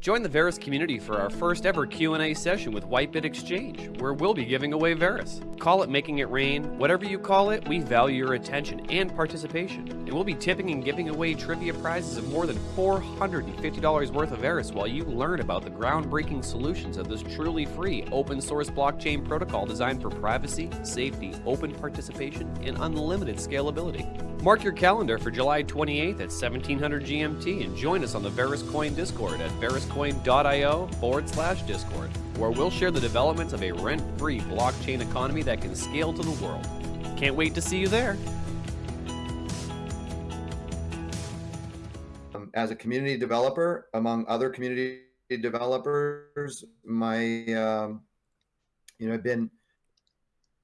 Join the Verus community for our first ever Q&A session with Whitebit Exchange, where we'll be giving away Verus. Call it making it rain, whatever you call it, we value your attention and participation. And we'll be tipping and giving away trivia prizes of more than $450 worth of Verus while you learn about the groundbreaking solutions of this truly free open source blockchain protocol designed for privacy, safety, open participation, and unlimited scalability. Mark your calendar for July 28th at 1700 GMT and join us on the Verus Coin Discord at veruscoin.io forward slash Discord, where we'll share the developments of a rent free blockchain economy that can scale to the world. Can't wait to see you there. Um, as a community developer, among other community developers, my, um, you know, I've been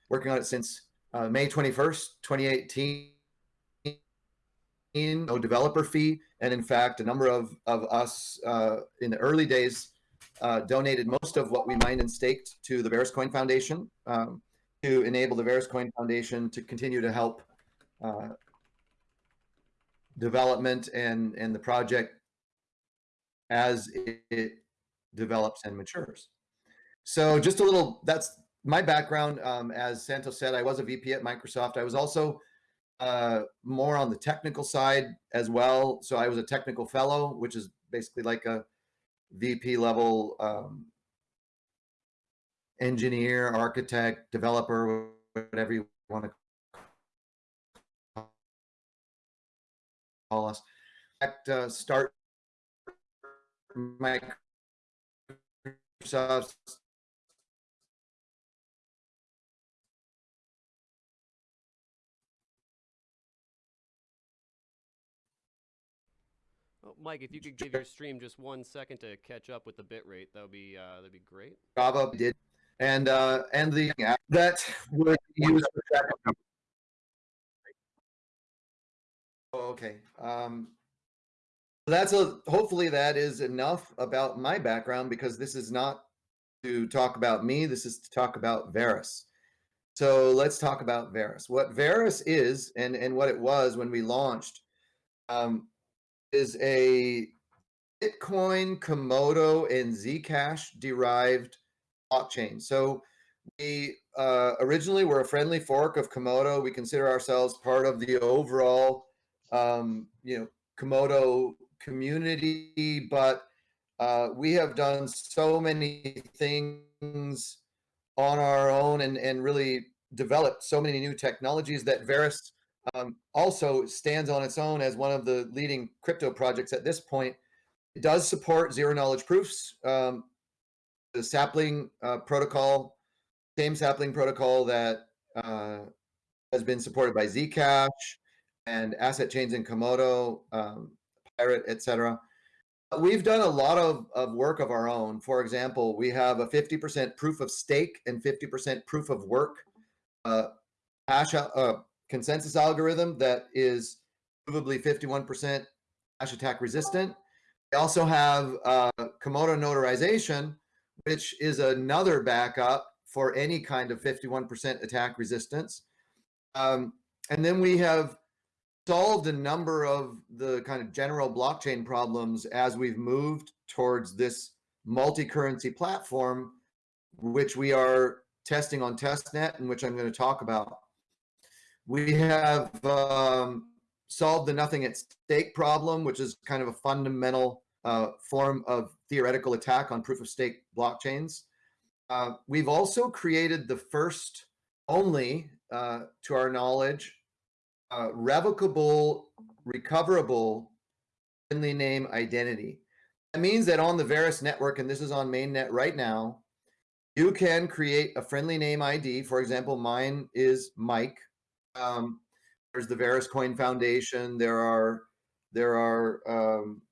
working on it since uh, May 21st, 2018 no developer fee. And in fact, a number of, of us uh, in the early days uh, donated most of what we mined and staked to the Verus Coin Foundation um, to enable the Verus Coin Foundation to continue to help uh, development and, and the project as it develops and matures. So just a little, that's my background. Um, as Santos said, I was a VP at Microsoft. I was also uh, more on the technical side as well. So I was a technical fellow, which is basically like a VP level um, engineer, architect, developer, whatever you want to call us. Uh, start Microsoft Mike, if you could give your stream just one second to catch up with the bit rate, that would be uh, that'd be great. Java did, and uh, and the that would use. Oh, okay. Um, that's a hopefully that is enough about my background because this is not to talk about me. This is to talk about Verus. So let's talk about Verus. What Verus is and and what it was when we launched. Um, is a Bitcoin, Komodo, and Zcash derived blockchain. So we uh, originally were a friendly fork of Komodo. We consider ourselves part of the overall, um, you know, Komodo community, but uh, we have done so many things on our own and, and really developed so many new technologies that Verus um, also stands on its own as one of the leading crypto projects at this point. It does support zero knowledge proofs. Um, the sapling uh, protocol, same sapling protocol that uh, has been supported by Zcash and asset chains in Komodo, um, Pirate, etc. We've done a lot of, of work of our own. For example, we have a 50% proof of stake and 50% proof of work uh, hash, uh, consensus algorithm that is provably 51% hash attack resistant. We also have uh, Komodo notarization, which is another backup for any kind of 51% attack resistance. Um, and then we have solved a number of the kind of general blockchain problems as we've moved towards this multi-currency platform, which we are testing on testnet and which I'm going to talk about. We have um, solved the nothing at stake problem, which is kind of a fundamental uh, form of theoretical attack on proof of stake blockchains. Uh, we've also created the first only, uh, to our knowledge, uh, revocable, recoverable friendly name identity. That means that on the Verus network, and this is on mainnet right now, you can create a friendly name ID. For example, mine is Mike. Um, there's the Verus Coin Foundation. There are there are um,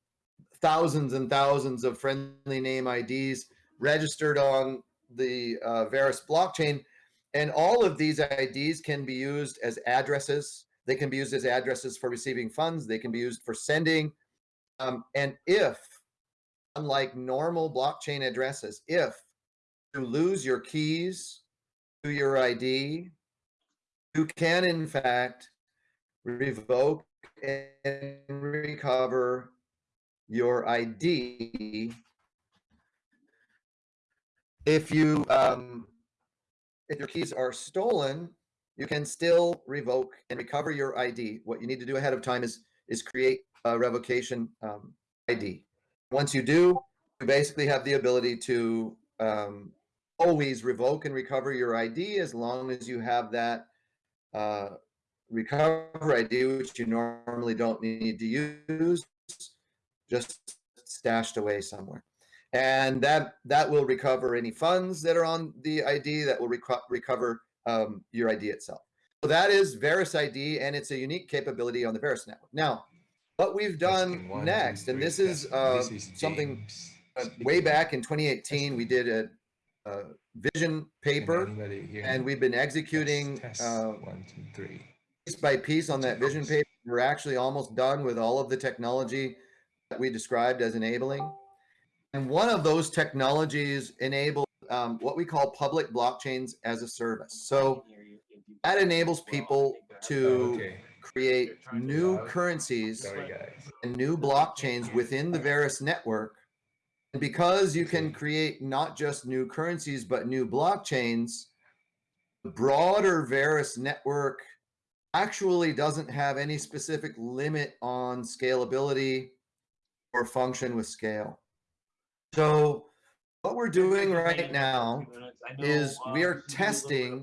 thousands and thousands of friendly name IDs registered on the uh, Verus blockchain. And all of these IDs can be used as addresses. They can be used as addresses for receiving funds. They can be used for sending. Um, and if, unlike normal blockchain addresses, if you lose your keys to your ID, you can in fact revoke and recover your ID if you um, if your keys are stolen, you can still revoke and recover your ID. What you need to do ahead of time is is create a revocation um, ID. Once you do, you basically have the ability to um, always revoke and recover your ID as long as you have that uh, recover ID, which you normally don't need to use, just stashed away somewhere. And that that will recover any funds that are on the ID that will reco recover um, your ID itself. So that is Verus ID, and it's a unique capability on the Verus network. Now, what we've done one, next, and this is, uh, this is something uh, way back in 2018, we did a, a vision paper, and we've been executing test, test. Uh, one, two, three. piece by piece on that vision paper. We're actually almost done with all of the technology that we described as enabling. And one of those technologies enables um, what we call public blockchains as a service. So that enables people to okay. create new currencies and new blockchains within the Verus network. And because you can create not just new currencies, but new blockchains, the broader Verus network actually doesn't have any specific limit on scalability or function with scale. So what we're doing right now is we are testing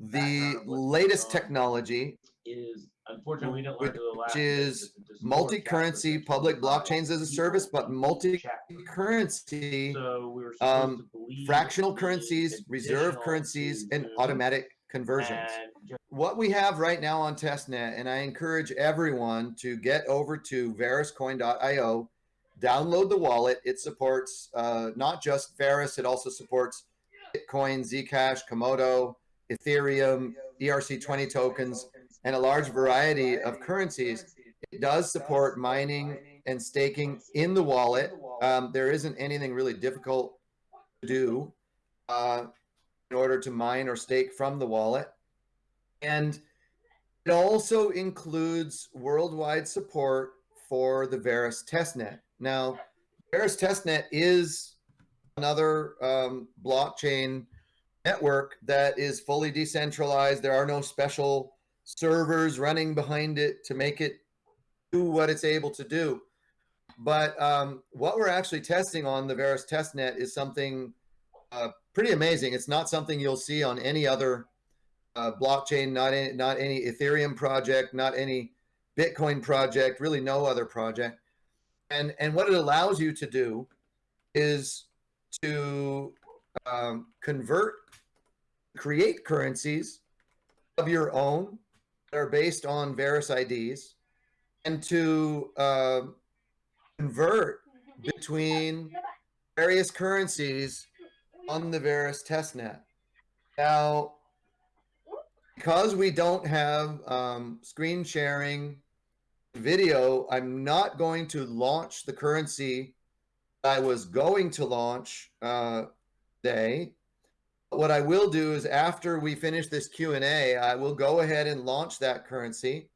the latest technology is unfortunately we didn't learn to the last. which is multi-currency public blockchains as a service, but multi-currency so we um, fractional currencies, reserve currencies, and automatic conversions. What we have right now on testnet, and I encourage everyone to get over to veruscoin.io, download the wallet. It supports uh, not just Verus, it also supports Bitcoin, Zcash, Komodo, Ethereum, ERC20 tokens, and a large variety of currencies. It does support mining and staking in the wallet. Um, there isn't anything really difficult to do uh, in order to mine or stake from the wallet. And it also includes worldwide support for the Verus testnet. Now, Verus testnet is another um, blockchain network that is fully decentralized. There are no special servers running behind it to make it do what it's able to do. But um, what we're actually testing on the Verus testnet is something uh, pretty amazing. It's not something you'll see on any other uh, blockchain, not any, not any Ethereum project, not any Bitcoin project, really no other project. And, and what it allows you to do is to um, convert, create currencies of your own that are based on Verus IDs and to uh, convert between various currencies on the Verus testnet. Now, because we don't have um, screen sharing video, I'm not going to launch the currency I was going to launch uh, today. What I will do is after we finish this Q&A, I will go ahead and launch that currency.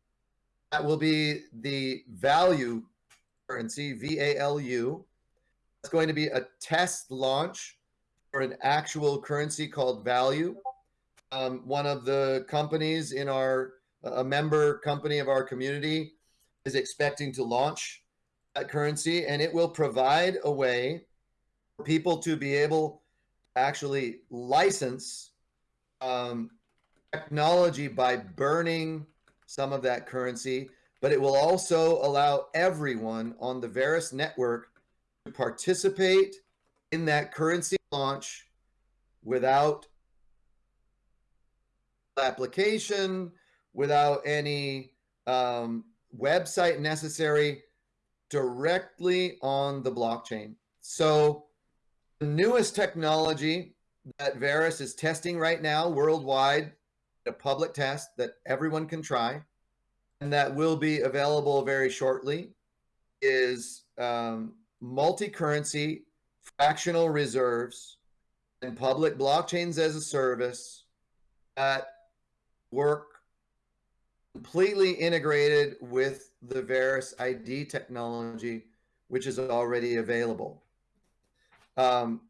That will be the value currency, V-A-L-U. It's going to be a test launch for an actual currency called value. Um, one of the companies in our, a member company of our community is expecting to launch that currency and it will provide a way for people to be able actually license um, technology by burning some of that currency, but it will also allow everyone on the Verus network to participate in that currency launch without application, without any um, website necessary directly on the blockchain. So the newest technology that Verus is testing right now worldwide, a public test that everyone can try, and that will be available very shortly, is um, multi-currency fractional reserves and public blockchains as a service that work completely integrated with the Verus ID technology, which is already available. Um,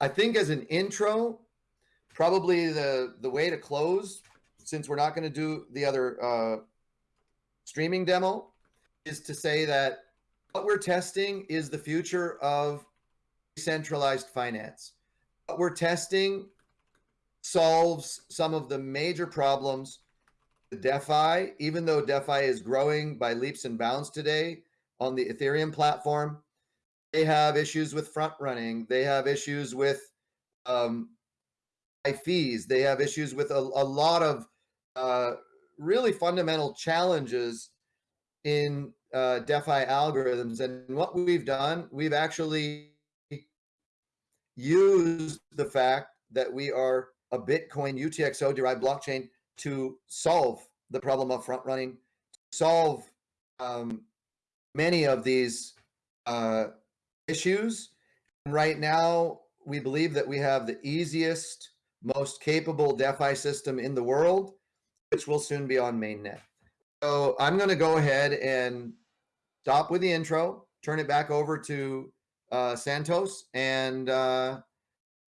I think as an intro, probably the the way to close, since we're not going to do the other uh, streaming demo, is to say that what we're testing is the future of decentralized finance. What we're testing solves some of the major problems The DeFi, even though DeFi is growing by leaps and bounds today on the Ethereum platform, they have issues with front running. They have issues with um, fees. They have issues with a, a lot of uh, really fundamental challenges in uh, DeFi algorithms. And what we've done, we've actually used the fact that we are a Bitcoin UTXO derived blockchain to solve the problem of front running, solve um, many of these uh, issues. Right now, we believe that we have the easiest, most capable DeFi system in the world, which will soon be on mainnet. So I'm going to go ahead and stop with the intro, turn it back over to uh, Santos, and uh,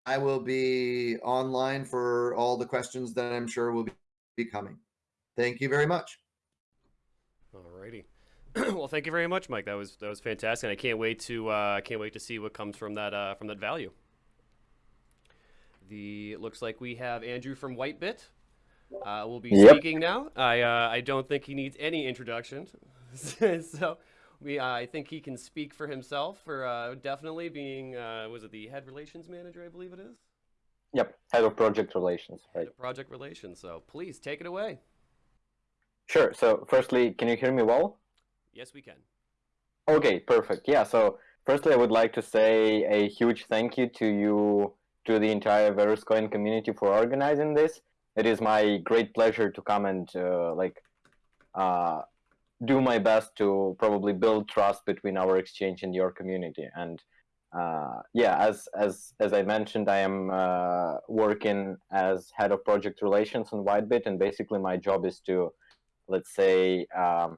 I will be online for all the questions that I'm sure will be coming. Thank you very much. All righty. well, thank you very much, Mike. That was that was fantastic. I can't wait to uh, can't wait to see what comes from that uh, from that value. The looks like we have Andrew from Whitebit. Uh, will be yep. speaking now. I uh, I don't think he needs any introduction, so we uh, I think he can speak for himself for uh, definitely being uh, was it the head relations manager I believe it is. Yep, head of project relations. Right. Of project relations. So please take it away. Sure. So firstly, can you hear me well? Yes, we can. Okay, perfect. Yeah. So firstly, I would like to say a huge thank you to you, to the entire VerusCoin community for organizing this. It is my great pleasure to come and uh, like uh, do my best to probably build trust between our exchange and your community. And uh, yeah, as as as I mentioned, I am uh, working as head of project relations on Whitebit, and basically my job is to let's say, um,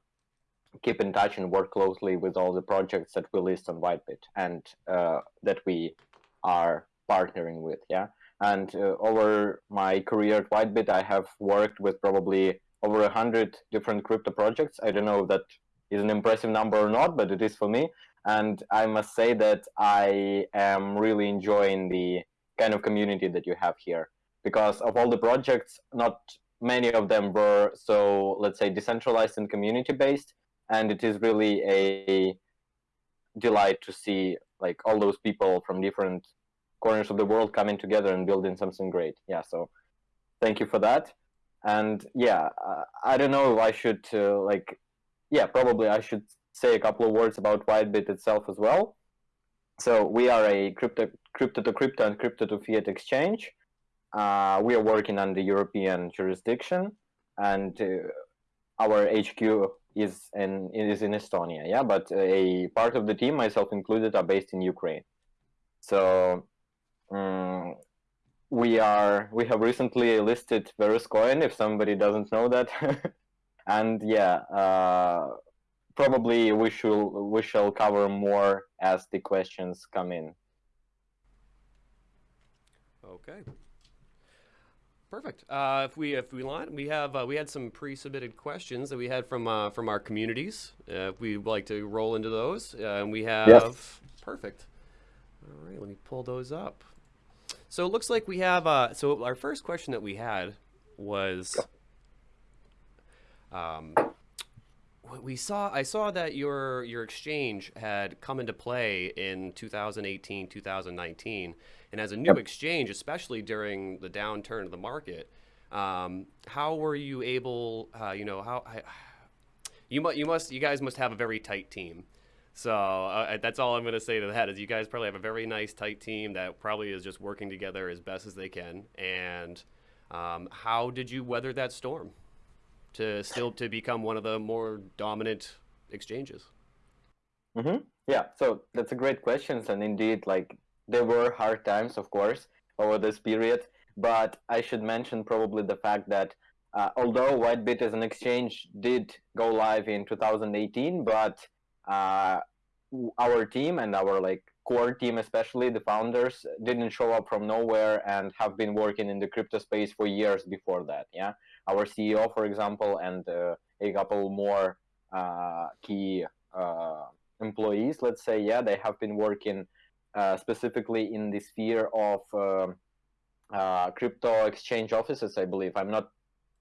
keep in touch and work closely with all the projects that we list on Whitebit and uh, that we are partnering with. Yeah. And uh, over my career at Whitebit, I have worked with probably over a hundred different crypto projects. I don't know if that is an impressive number or not, but it is for me. And I must say that I am really enjoying the kind of community that you have here because of all the projects, not many of them were so let's say decentralized and community based and it is really a delight to see like all those people from different corners of the world coming together and building something great. Yeah so thank you for that. And yeah uh, i don't know if i should uh, like yeah probably i should say a couple of words about whitebit itself as well. So we are a crypto crypto to crypto and crypto to fiat exchange. Uh, we are working under European jurisdiction, and uh, our HQ is in is in Estonia. Yeah, but a part of the team, myself included, are based in Ukraine. So um, we are we have recently listed VerusCoin. If somebody doesn't know that, and yeah, uh, probably we shall we shall cover more as the questions come in. Okay. Perfect. Uh, if we if we want, we have uh, we had some pre-submitted questions that we had from uh, from our communities. Uh, if we'd like to roll into those, uh, and we have yes. perfect. All right, let me pull those up. So it looks like we have. Uh, so our first question that we had was. Um, we saw I saw that your your exchange had come into play in 2018 2019 and as a new yep. exchange, especially during the downturn of the market, um, how were you able? Uh, you know how you must you must you guys must have a very tight team. So uh, that's all I'm going to say to that is you guys probably have a very nice tight team that probably is just working together as best as they can. And um, how did you weather that storm to still to become one of the more dominant exchanges? Mm-hmm. Yeah, so that's a great question, and indeed, like there were hard times, of course, over this period, but I should mention probably the fact that uh, although Whitebit as an exchange did go live in 2018, but uh, our team and our like core team, especially the founders, didn't show up from nowhere and have been working in the crypto space for years before that. Yeah, our CEO, for example, and uh, a couple more uh, key uh, employees, let's say, yeah, they have been working specifically in the sphere of um, uh, crypto exchange offices, I believe. I'm not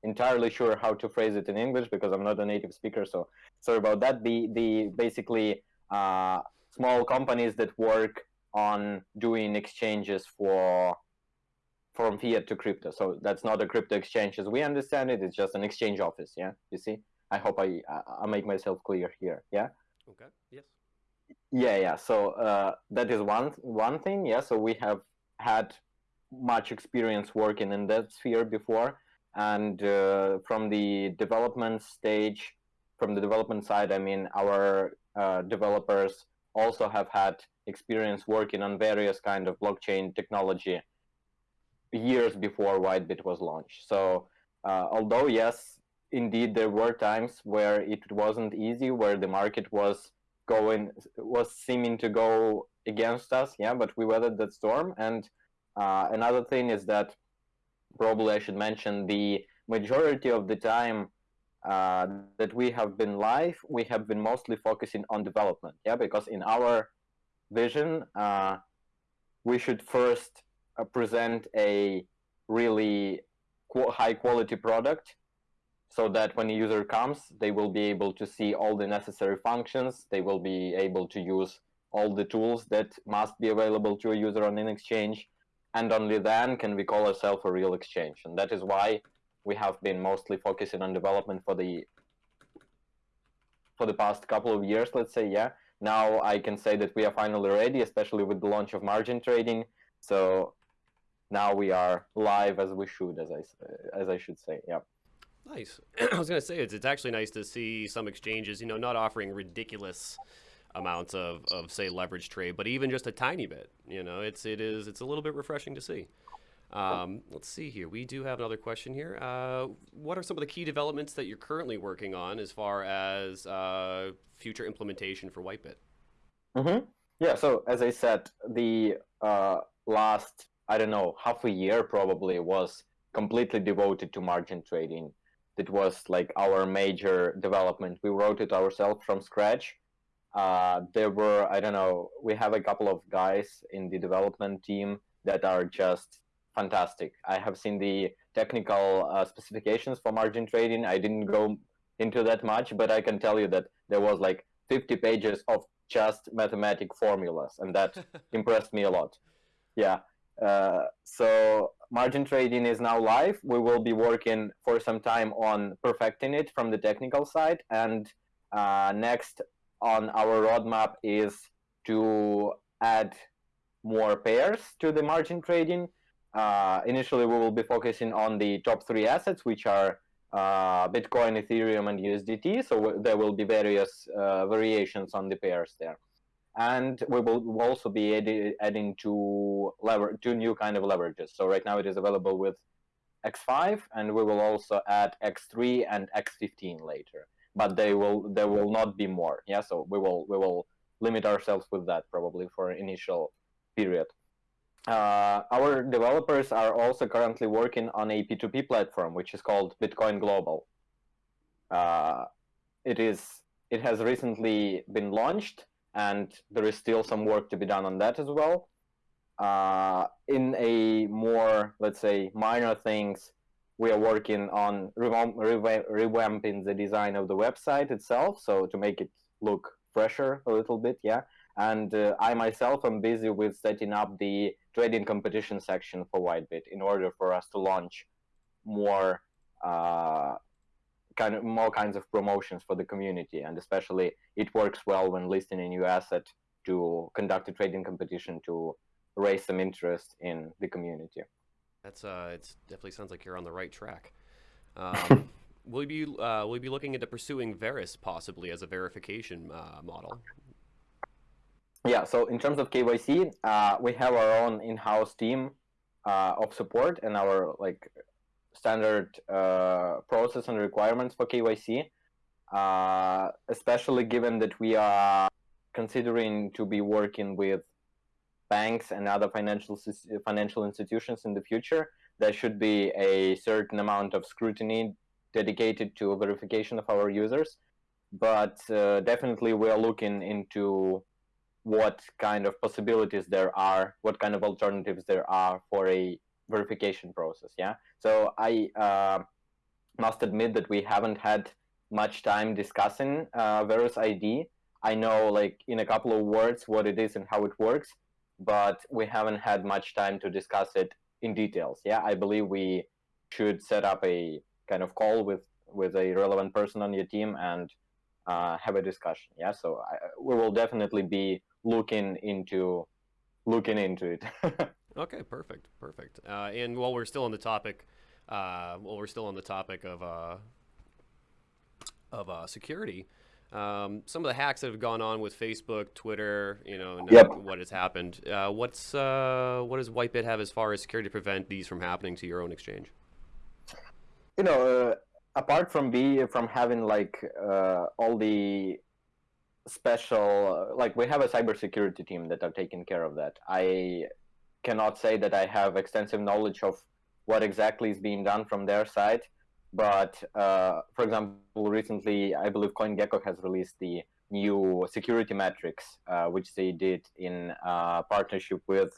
entirely sure how to phrase it in English because I'm not a native speaker, so sorry about that. The the basically uh, small companies that work on doing exchanges for from fiat to crypto. So that's not a crypto exchange as we understand it. It's just an exchange office. Yeah, you see. I hope I I make myself clear here. Yeah. Okay. Yes. Yeah, yeah. So uh, that is one one thing. Yeah. So we have had much experience working in that sphere before, and uh, from the development stage, from the development side, I mean, our uh, developers also have had experience working on various kind of blockchain technology years before Whitebit was launched. So uh, although yes, indeed there were times where it wasn't easy, where the market was going was seeming to go against us, yeah, but we weathered that storm. And uh, another thing is that probably I should mention the majority of the time uh, that we have been live, we have been mostly focusing on development. Yeah, because in our vision, uh, we should first uh, present a really high quality product so that when a user comes, they will be able to see all the necessary functions. They will be able to use all the tools that must be available to a user on an exchange. And only then can we call ourselves a real exchange. And that is why we have been mostly focusing on development for the for the past couple of years, let's say, yeah. Now I can say that we are finally ready, especially with the launch of margin trading. So now we are live as we should, as I as I should say, yeah. Nice. I was going to say it's it's actually nice to see some exchanges, you know, not offering ridiculous amounts of, of say leverage trade, but even just a tiny bit. You know, it's it is it's a little bit refreshing to see. Um, let's see here. We do have another question here. Uh, what are some of the key developments that you're currently working on as far as uh, future implementation for Whitebit? Mm-hmm. Yeah. So as I said, the uh, last I don't know half a year probably was completely devoted to margin trading. It was like our major development. We wrote it ourselves from scratch. Uh, there were I don't know. We have a couple of guys in the development team that are just fantastic. I have seen the technical uh, specifications for margin trading. I didn't go into that much, but I can tell you that there was like 50 pages of just mathematic formulas, and that impressed me a lot. Yeah. Uh, so margin trading is now live. We will be working for some time on perfecting it from the technical side, and uh, next on our roadmap is to add more pairs to the margin trading uh, initially, we will be focusing on the top three assets, which are uh, Bitcoin, Ethereum, and USDT. So there will be various uh, variations on the pairs there. And we will also be adding two, lever two new kind of leverages. So right now it is available with X5, and we will also add X3 and X15 later. But they will there will not be more. Yeah, so we will we will limit ourselves with that probably for initial period uh, our developers are also currently working on a P2P platform, which is called Bitcoin Global. Uh, it is it has recently been launched, and there is still some work to be done on that as well. Uh, in a more, let's say, minor things, we are working on revamping the design of the website itself, so to make it look fresher a little bit, yeah. And uh, I myself am busy with setting up the trading competition section for Whitebit in order for us to launch more uh, kind of more kinds of promotions for the community. And especially, it works well when listing a new asset to conduct a trading competition to raise some interest in the community. That's uh, it definitely sounds like you're on the right track. Um, will you be uh, will you be looking into pursuing Verus possibly as a verification uh, model? Yeah, so in terms of KYC, uh, we have our own in-house team uh, of support and our like standard uh, process and requirements for KYC, uh, especially given that we are considering to be working with banks and other financial financial institutions in the future, there should be a certain amount of scrutiny dedicated to verification of our users. But uh, definitely, we are looking into what kind of possibilities there are, what kind of alternatives there are for a verification process. Yeah. So I uh, must admit that we haven't had much time discussing uh, Verus ID. I know, like in a couple of words, what it is and how it works, but we haven't had much time to discuss it in details. Yeah, I believe we should set up a kind of call with with a relevant person on your team and uh, have a discussion. Yeah, so I, we will definitely be looking into looking into it. okay, perfect, perfect. Uh, and while we're still on the topic, uh, while we're still on the topic of uh, of uh, security, um, some of the hacks that have gone on with Facebook, Twitter, you know, yep. what has happened. Uh, what's uh, what does Whitebit have as far as security to prevent these from happening to your own exchange? You know, apart from be from having like all the special like we have a cybersecurity team that are taking care of that i cannot say that i have extensive knowledge of what exactly is being done from their side but uh, for example recently i believe coingecko has released the new security metrics uh, which they did in uh, partnership with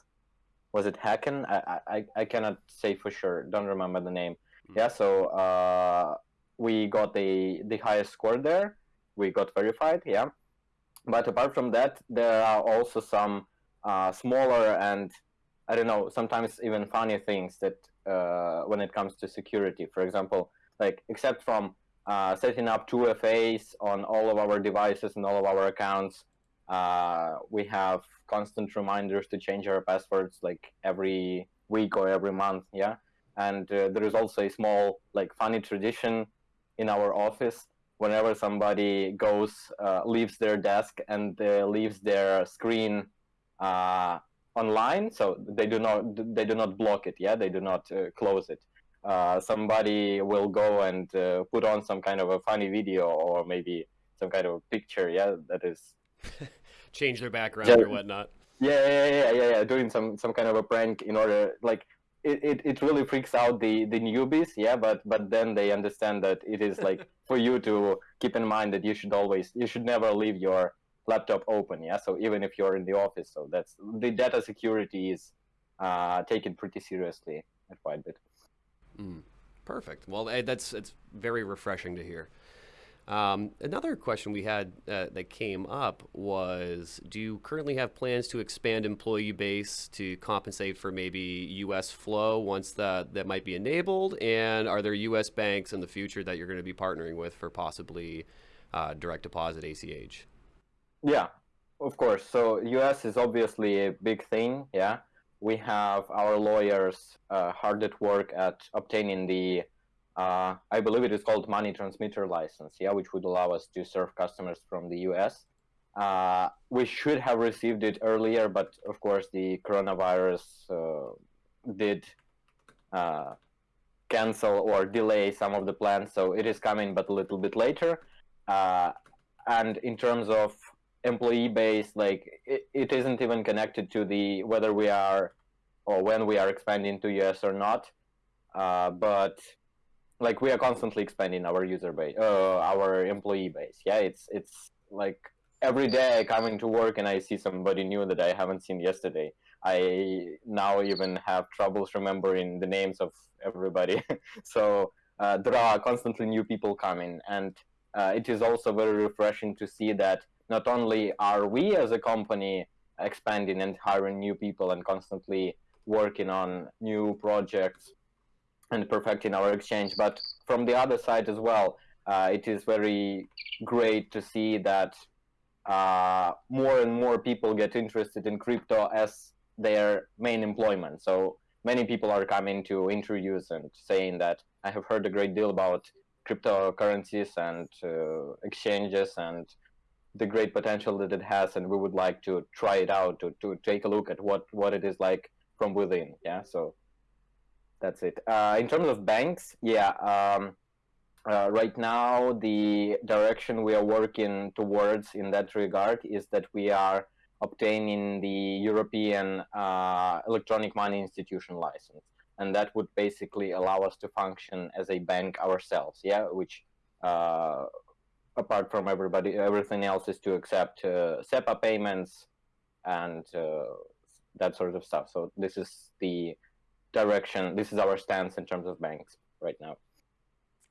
was it hacken? I, I i cannot say for sure. Don't remember the name. Mm-hmm. yeah so uh, we got the the highest score there. We got verified yeah. But apart from that, there are also some uh, smaller and I don't know, sometimes even funny things that uh, when it comes to security. For example, like except from uh, setting up 2FAs on all of our devices and all of our accounts, uh, we have constant reminders to change our passwords like every week or every month. Yeah, and uh, there is also a small like funny tradition in our office whenever somebody goes uh, leaves their desk and uh, leaves their screen online so they do not they do not block it yeah? They do not uh, close it. Uh, somebody will go and uh, put on some kind of a funny video or maybe some kind of picture yeah that is change their background yeah, or whatnot. Yeah, yeah yeah yeah yeah doing some some kind of a prank in order like it, it, it really freaks out the the newbies yeah? But but then they understand that it is like for you to keep in mind that you should always you should never leave your laptop open yeah so even if you're in the office so that's the data security is uh, taken pretty seriously at Whitebit. Mm, perfect. Well, that's it's very refreshing to hear. Um, another question we had uh, that came up was Do you currently have plans to expand employee base to compensate for maybe US flow once that, that might be enabled? And are there US banks in the future that you're going to be partnering with for possibly uh, direct deposit ACH? Yeah, of course. So, US is obviously a big thing. Yeah. We have our lawyers uh, hard at work at obtaining the uh, I believe it is called money transmitter license, yeah, which would allow us to serve customers from the US. Uh, we should have received it earlier, but of course the coronavirus uh, did uh, cancel or delay some of the plans, so it is coming, but a little bit later. Uh, and in terms of employee base, like it, it isn't even connected to the whether we are or when we are expanding to US or not. Uh, but like we are constantly expanding our user base, uh, our employee base. Yeah, it's it's like every day coming to work and I see somebody new that I haven't seen yesterday. I now even have troubles remembering the names of everybody. so uh, there are constantly new people coming, and uh, it is also very refreshing to see that not only are we as a company expanding and hiring new people and constantly working on new projects and perfecting our exchange. But from the other side as well, uh, it is very great to see that uh, more and more people get interested in crypto as their main employment. So many people are coming to interviews and saying that I have heard a great deal about cryptocurrencies and uh, exchanges and the great potential that it has, and we would like to try it out to, to take a look at what, what it is like from within. Yeah, so that's it. Uh, in terms of banks, yeah. Um, uh, right now, the direction we are working towards in that regard is that we are obtaining the European uh, electronic money institution license, and that would basically allow us to function as a bank ourselves. Yeah, which uh, apart from everybody, everything else is to accept uh, SEPA payments and uh, that sort of stuff. So this is the direction. This is our stance in terms of banks right now.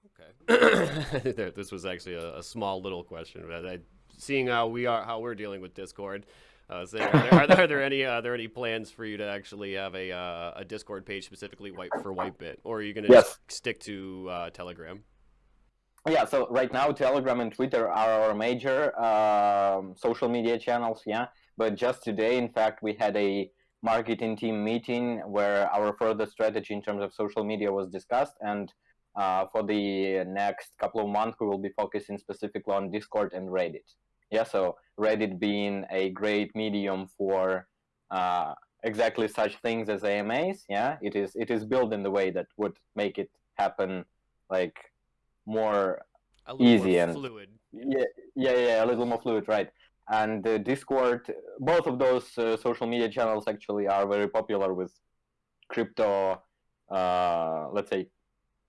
Okay. this was actually a, a, small little question, but I, seeing how we are, how we're dealing with Discord, uh, saying, are, there, are, there, are there any are there any plans for you to actually have a uh, a Discord page specifically white for Whitebit, or are you going to yes. stick to uh, Telegram? Yeah, so right now Telegram and Twitter are our major um, social media channels. Yeah, but just today, in fact, we had a marketing team meeting where our further strategy in terms of social media was discussed, and uh, for the next couple of months, we will be focusing specifically on Discord and Reddit. Yeah, so Reddit being a great medium for uh, exactly such things as AMAs. Yeah, it is it is built in the way that would make it happen like more easy more and fluid. Yeah, yeah, yeah, a little more fluid, right? And uh, Discord, both of those uh, social media channels actually are very popular with crypto, uh, let's say,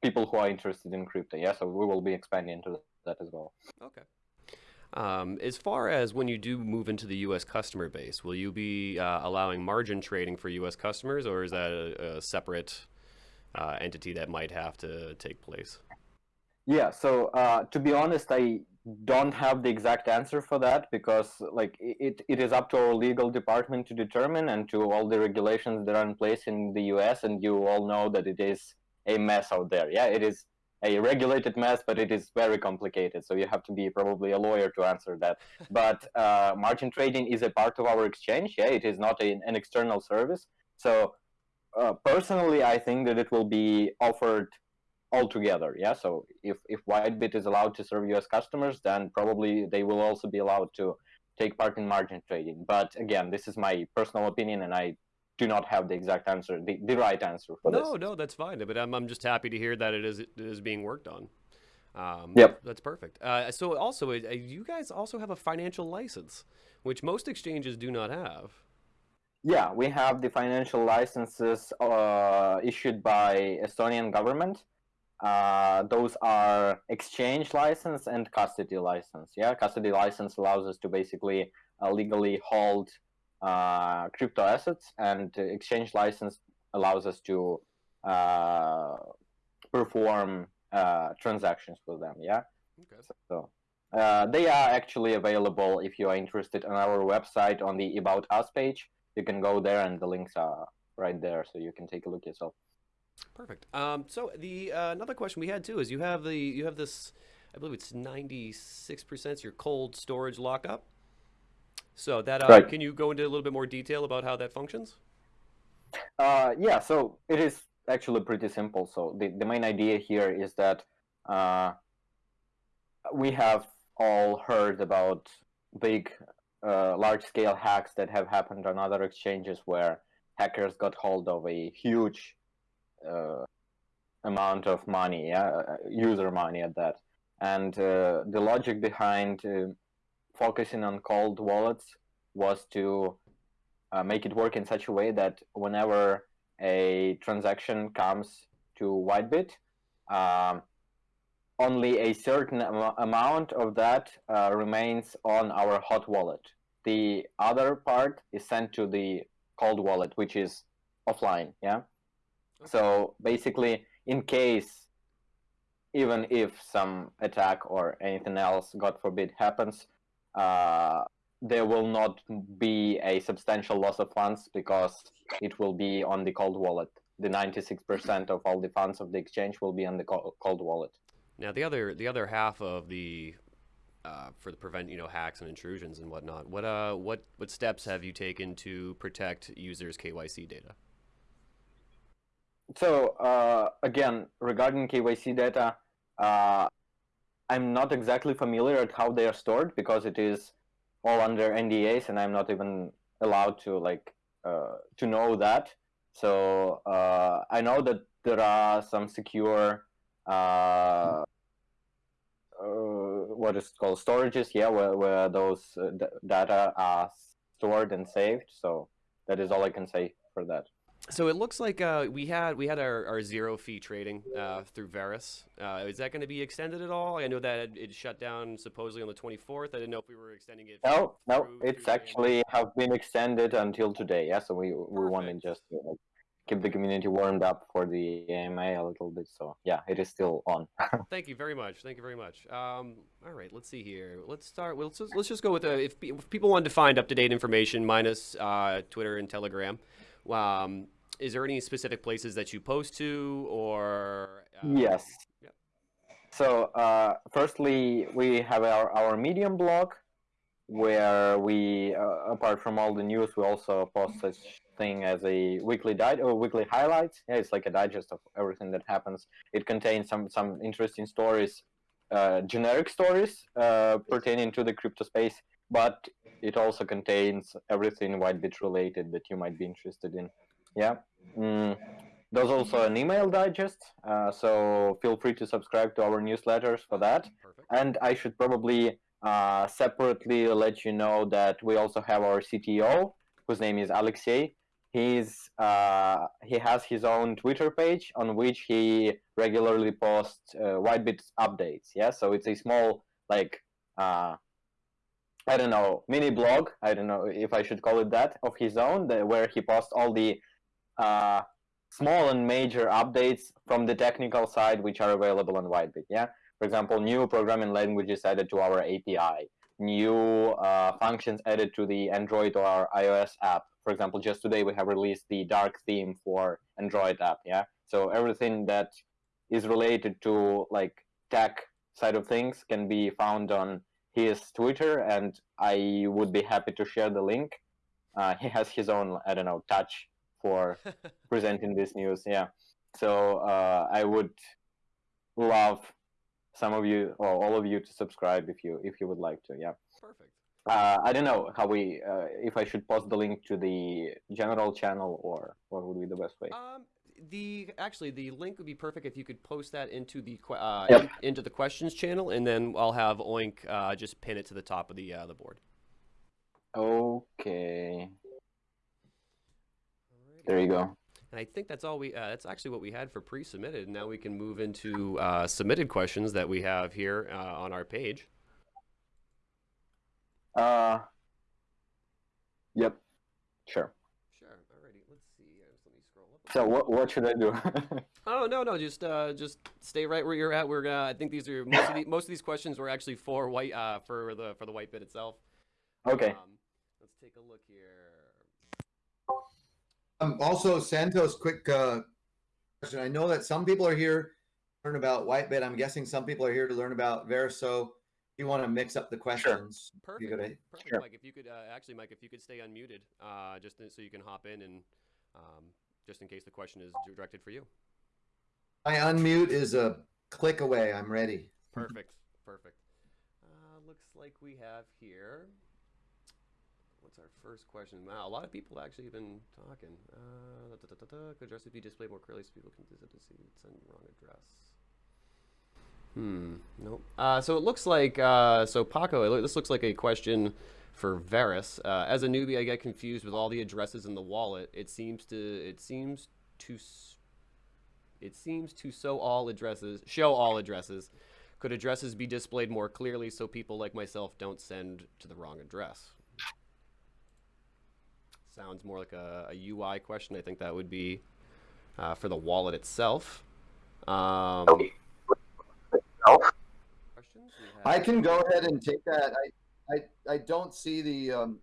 people who are interested in crypto. Yeah, so we will be expanding into that as well. Okay. Um, as far as when you do move into the U.S. customer base, will you be uh, allowing margin trading for U.S. customers, or is that a, a separate uh, entity that might have to take place? Yeah, so uh, to be honest, I don't have the exact answer for that because like it, it is up to our legal department to determine and to all the regulations that are in place in the US and you all know that it is a mess out there. Yeah, it is a regulated mess, but it is very complicated. So you have to be probably a lawyer to answer that. but uh, margin trading is a part of our exchange. Yeah, it is not a, an external service. So uh, personally, I think that it will be offered altogether. Yeah. So if if Whitebit is allowed to serve U.S. customers, then probably they will also be allowed to take part in margin trading. But again, this is my personal opinion, and I do not have the exact answer, the, the right answer for no, this. No, no, that's fine. But I'm, I'm just happy to hear that it is it is being worked on. Um, yep. That's perfect. Uh, so also, uh, you guys also have a financial license, which most exchanges do not have. Yeah, we have the financial licenses uh, issued by Estonian government. Uh, those are exchange license and custody license. Yeah, custody license allows us to basically uh, legally hold uh, crypto assets, and exchange license allows us to uh, perform uh, transactions with them. Yeah. Okay. So uh, they are actually available if you are interested on our website on the About Us page. You can go there, and the links are right there, so you can take a look yourself. Perfect. Um, so the uh, another question we had too is you have the you have this, I believe it's ninety six percent your cold storage lockup. So that uh, right. can you go into a little bit more detail about how that functions? Uh, yeah. So it is actually pretty simple. So the the main idea here is that uh, we have all heard about big, uh, large scale hacks that have happened on other exchanges where hackers got hold of a huge amount of money, yeah, uh, user money at that. And uh, the logic behind uh, focusing on cold wallets was to uh, make it work in such a way that whenever a transaction comes to Whitebit, um, only a certain am amount of that uh, remains on our hot wallet. The other part is sent to the cold wallet, which is offline. Yeah. So basically, in case, even if some attack or anything else, God forbid, happens, uh, there will not be a substantial loss of funds because it will be on the cold wallet. The 96% of all the funds of the exchange will be on the cold wallet. Now, the other the other half of the uh, for the prevent you know hacks and intrusions and whatnot. What uh what what steps have you taken to protect users' KYC data? So uh, again, regarding KYC data, uh, I'm not exactly familiar at how they are stored because it is all under NDAs, and I'm not even allowed to like uh, to know that. So uh, I know that there are some secure uh, uh, what is called storages, yeah, where, where those data are stored and saved. So that is all I can say for that. So it looks like uh, we had we had our, our zero fee trading uh, through Verus. Uh, is that going to be extended at all? I know that it, shut down supposedly on the 24th. I didn't know if we were extending it. No, no, it's actually have been extended until today. Yeah, so we we wanted Perfect. just to like, keep the community warmed up for the AMA a little bit. So yeah, it is still on. Thank you very much. Thank you very much. Um, all right, let's see here. Let's start. Well, let's just, let's just go with uh, if, if people wanted to find up to date information minus uh, Twitter and Telegram. Um, is there any specific places that you post to or? um, Yes. Yep. So, uh, firstly, we have our, our Medium blog, where we, uh, apart from all the news, we also post such thing as a weekly di- or weekly highlights. Yeah, it's like a digest of everything that happens. It contains some some interesting stories, uh, generic stories uh, pertaining to the crypto space, but it also contains everything Whitebit related that you might be interested in. Yeah. Mm. There's also an email digest, uh, so feel free to subscribe to our newsletters for that. Perfect. And I should probably uh, separately let you know that we also have our CTO, whose name is Alexei. He's uh, he has his own Twitter page on which he regularly posts uh, Whitebit updates. Yeah, so it's a small like uh, I don't know mini blog. I don't know if I should call it that of his own, the, where he posts all the uh, small and major updates from the technical side which are available on Whitebit. Yeah, for example, new programming languages added to our API, new uh, functions added to the Android or our iOS app. For example, just today we have released the dark theme for Android app. Yeah, so everything that is related to like tech side of things can be found on his Twitter, and I would be happy to share the link. Uh, he has his own, I don't know, touch for presenting this news. Yeah, so uh, I would love some of you or all of you to subscribe if you if you would like to. Yeah. Perfect. Uh, I don't know how we uh, if I should post the link to the general channel or what would be the best way. Um, the actually the link would be perfect if you could post that into the uh, Yep. in- into the questions channel, and then I'll have Oink uh, just pin it to the top of the uh, the board. Okay, there you go. And I think that's all we. Uh, that's actually what we had for pre-submitted. And now we can move into uh, submitted questions that we have here uh, on our page. Uh, yep, sure. Sure. Alrighty. Let's see. Just let me scroll up. So what what should I do? Oh no no just uh just stay right where you're at. We're gonna. I think these are most of the, most of these questions were actually for white uh for the for the white bit itself. okay. Um, let's take a look here. Um, also, Santos, quick uh, question. I know that some people are here to learn about Whitebit. I'm guessing some people are here to learn about Verus. If you want to mix up the questions, Perfect. you gotta Perfect, Sure. Mike. If you could uh, actually, Mike, if you could stay unmuted, uh, just so you can hop in and um, just in case the question is directed for you. My unmute is a click away. I'm ready. Perfect. Perfect. Uh, looks like we have here. What's our first question? Wow, a lot of people actually have been talking. Uh, da, da, da, Could address be displayed more clearly so people can visit to see send wrong address. Hmm. Nope. Uh, so it looks like uh, so Paco. This looks like a question for Verus. Uh, as a newbie, I get confused with all the addresses in the wallet. It seems to it seems to it seems to show all addresses show all addresses. Could addresses be displayed more clearly so people like myself don't send to the wrong address? Sounds more like a, a UI question. I think that would be uh, for the wallet itself. Um, questions? I can go ahead and take that. I I, I don't see the um,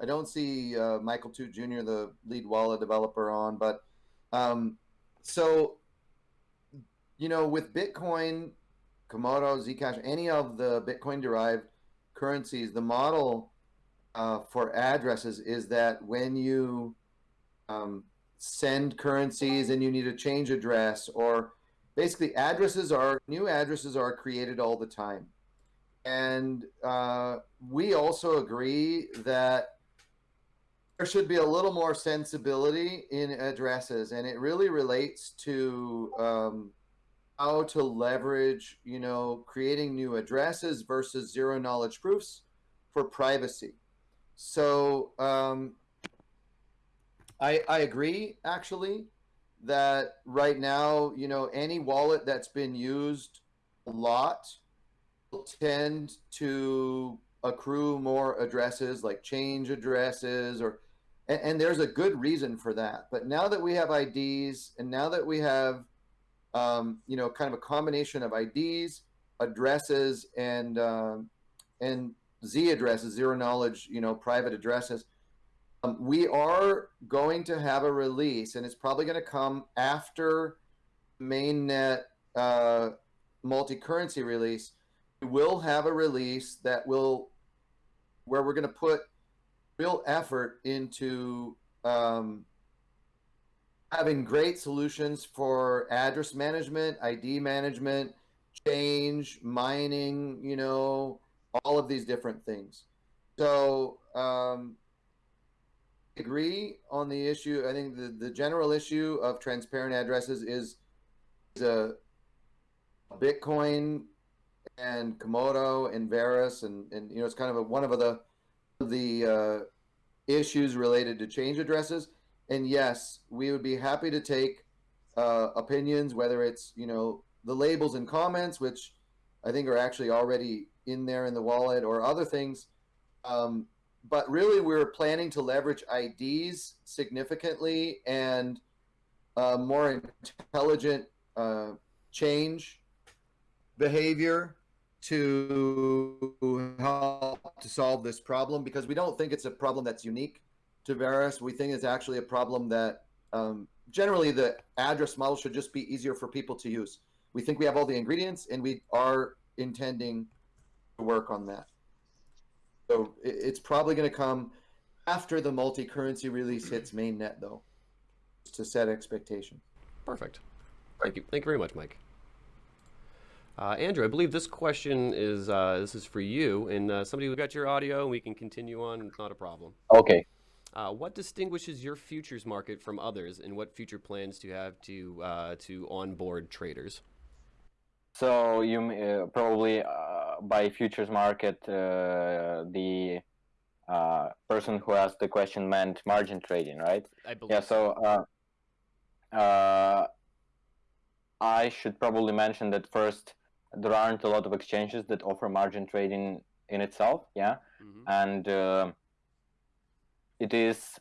I don't see uh, Michael Toot Jr. the lead wallet developer on, but um, so you know with Bitcoin, Komodo, Zcash, any of the Bitcoin derived currencies, the model uh, for addresses is that when you um, send currencies and you need a change address or basically addresses are new addresses are created all the time. And uh, we also agree that there should be a little more sensibility in addresses and it really relates to um, how to leverage you know creating new addresses versus zero knowledge proofs for privacy so um, I I agree actually that right now you know any wallet that's been used a lot will tend to accrue more addresses like change addresses or and, and, there's a good reason for that. But now that we have ids and now that we have um, you know kind of a combination of ids addresses and um, and z addresses zero knowledge you know private addresses. Um, we are going to have a release and it's probably going to come after mainnet uh, multi-currency release. We will have a release that will where we're going to put real effort into um, having great solutions for address management, ID management, change, mining, you know, all of these different things. So, um, agree on the issue. I think the, the general issue of transparent addresses is, is a Bitcoin and Komodo and Verus and, and you know it's kind of a, one of the the uh, issues related to change addresses. And yes, we would be happy to take uh, opinions, whether it's you know the labels and comments, which I think are actually already in there in the wallet, or other things. Um, but really, we're planning to leverage IDs significantly and uh, more intelligent uh, change behavior to help to solve this problem because we don't think it's a problem that's unique to Verus. We think it's actually a problem that um, generally the address model should just be easier for people to use. We think we have all the ingredients and we are intending work on that. So it's probably going to come after the multi-currency release hits mainnet though, to set expectations. Perfect. Thank you. Thank you very much, Mike. Uh, Andrew, I believe this question is uh, this is for you, and uh, somebody who got your audio, and we can continue on. It's not a problem. Okay. Uh, what distinguishes your futures market from others, and what future plans do you have to uh, to onboard traders? So you uh, probably by futures market, the person who asked the question meant margin trading, right? I believe. Yeah. So. I should probably mention that first there aren't a lot of exchanges that offer margin trading in itself yeah mm-hmm. and uh, it is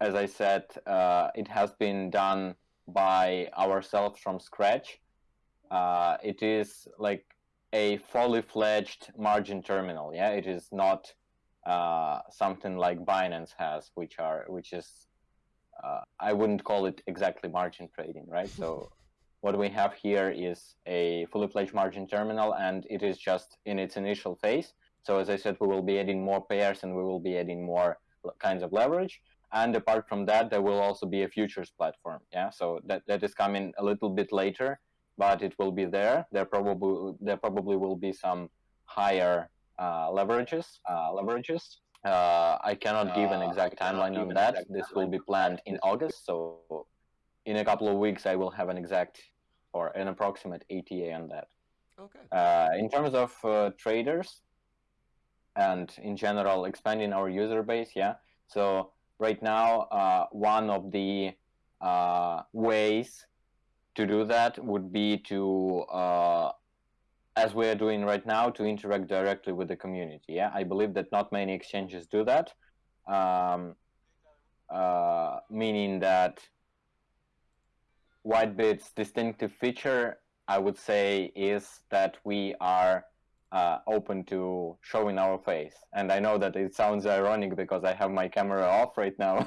as i said uh, it has been done by ourselves from scratch uh, it is like a fully fledged margin terminal yeah it is not uh, something like binance has which are which is uh, i wouldn't call it exactly margin trading right so what we have here is a fully fledged margin terminal and it is just in its initial phase. So as I said, we will be adding more pairs and we will be adding more kinds of leverage. And apart from that, there will also be a futures platform. Yeah, so that, that is coming a little bit later, but it will be there. There probably there probably will be some higher uh, leverages. Uh, leverages. Uh, I cannot give an uh, exact timeline on that. This will be planned in August, so in a couple of weeks I will have an exact or an approximate ETA on that. Okay. Uh, in terms of uh, traders and in general expanding our user base, yeah. So right now, uh, one of the uh, ways to do that would be to, uh, as we are doing right now, to interact directly with the community. Yeah, I believe that not many exchanges do that, um, uh, meaning that Whitebit's distinctive feature, I would say, is that we are uh, open to showing our face. And I know that it sounds ironic because I have my camera off right now.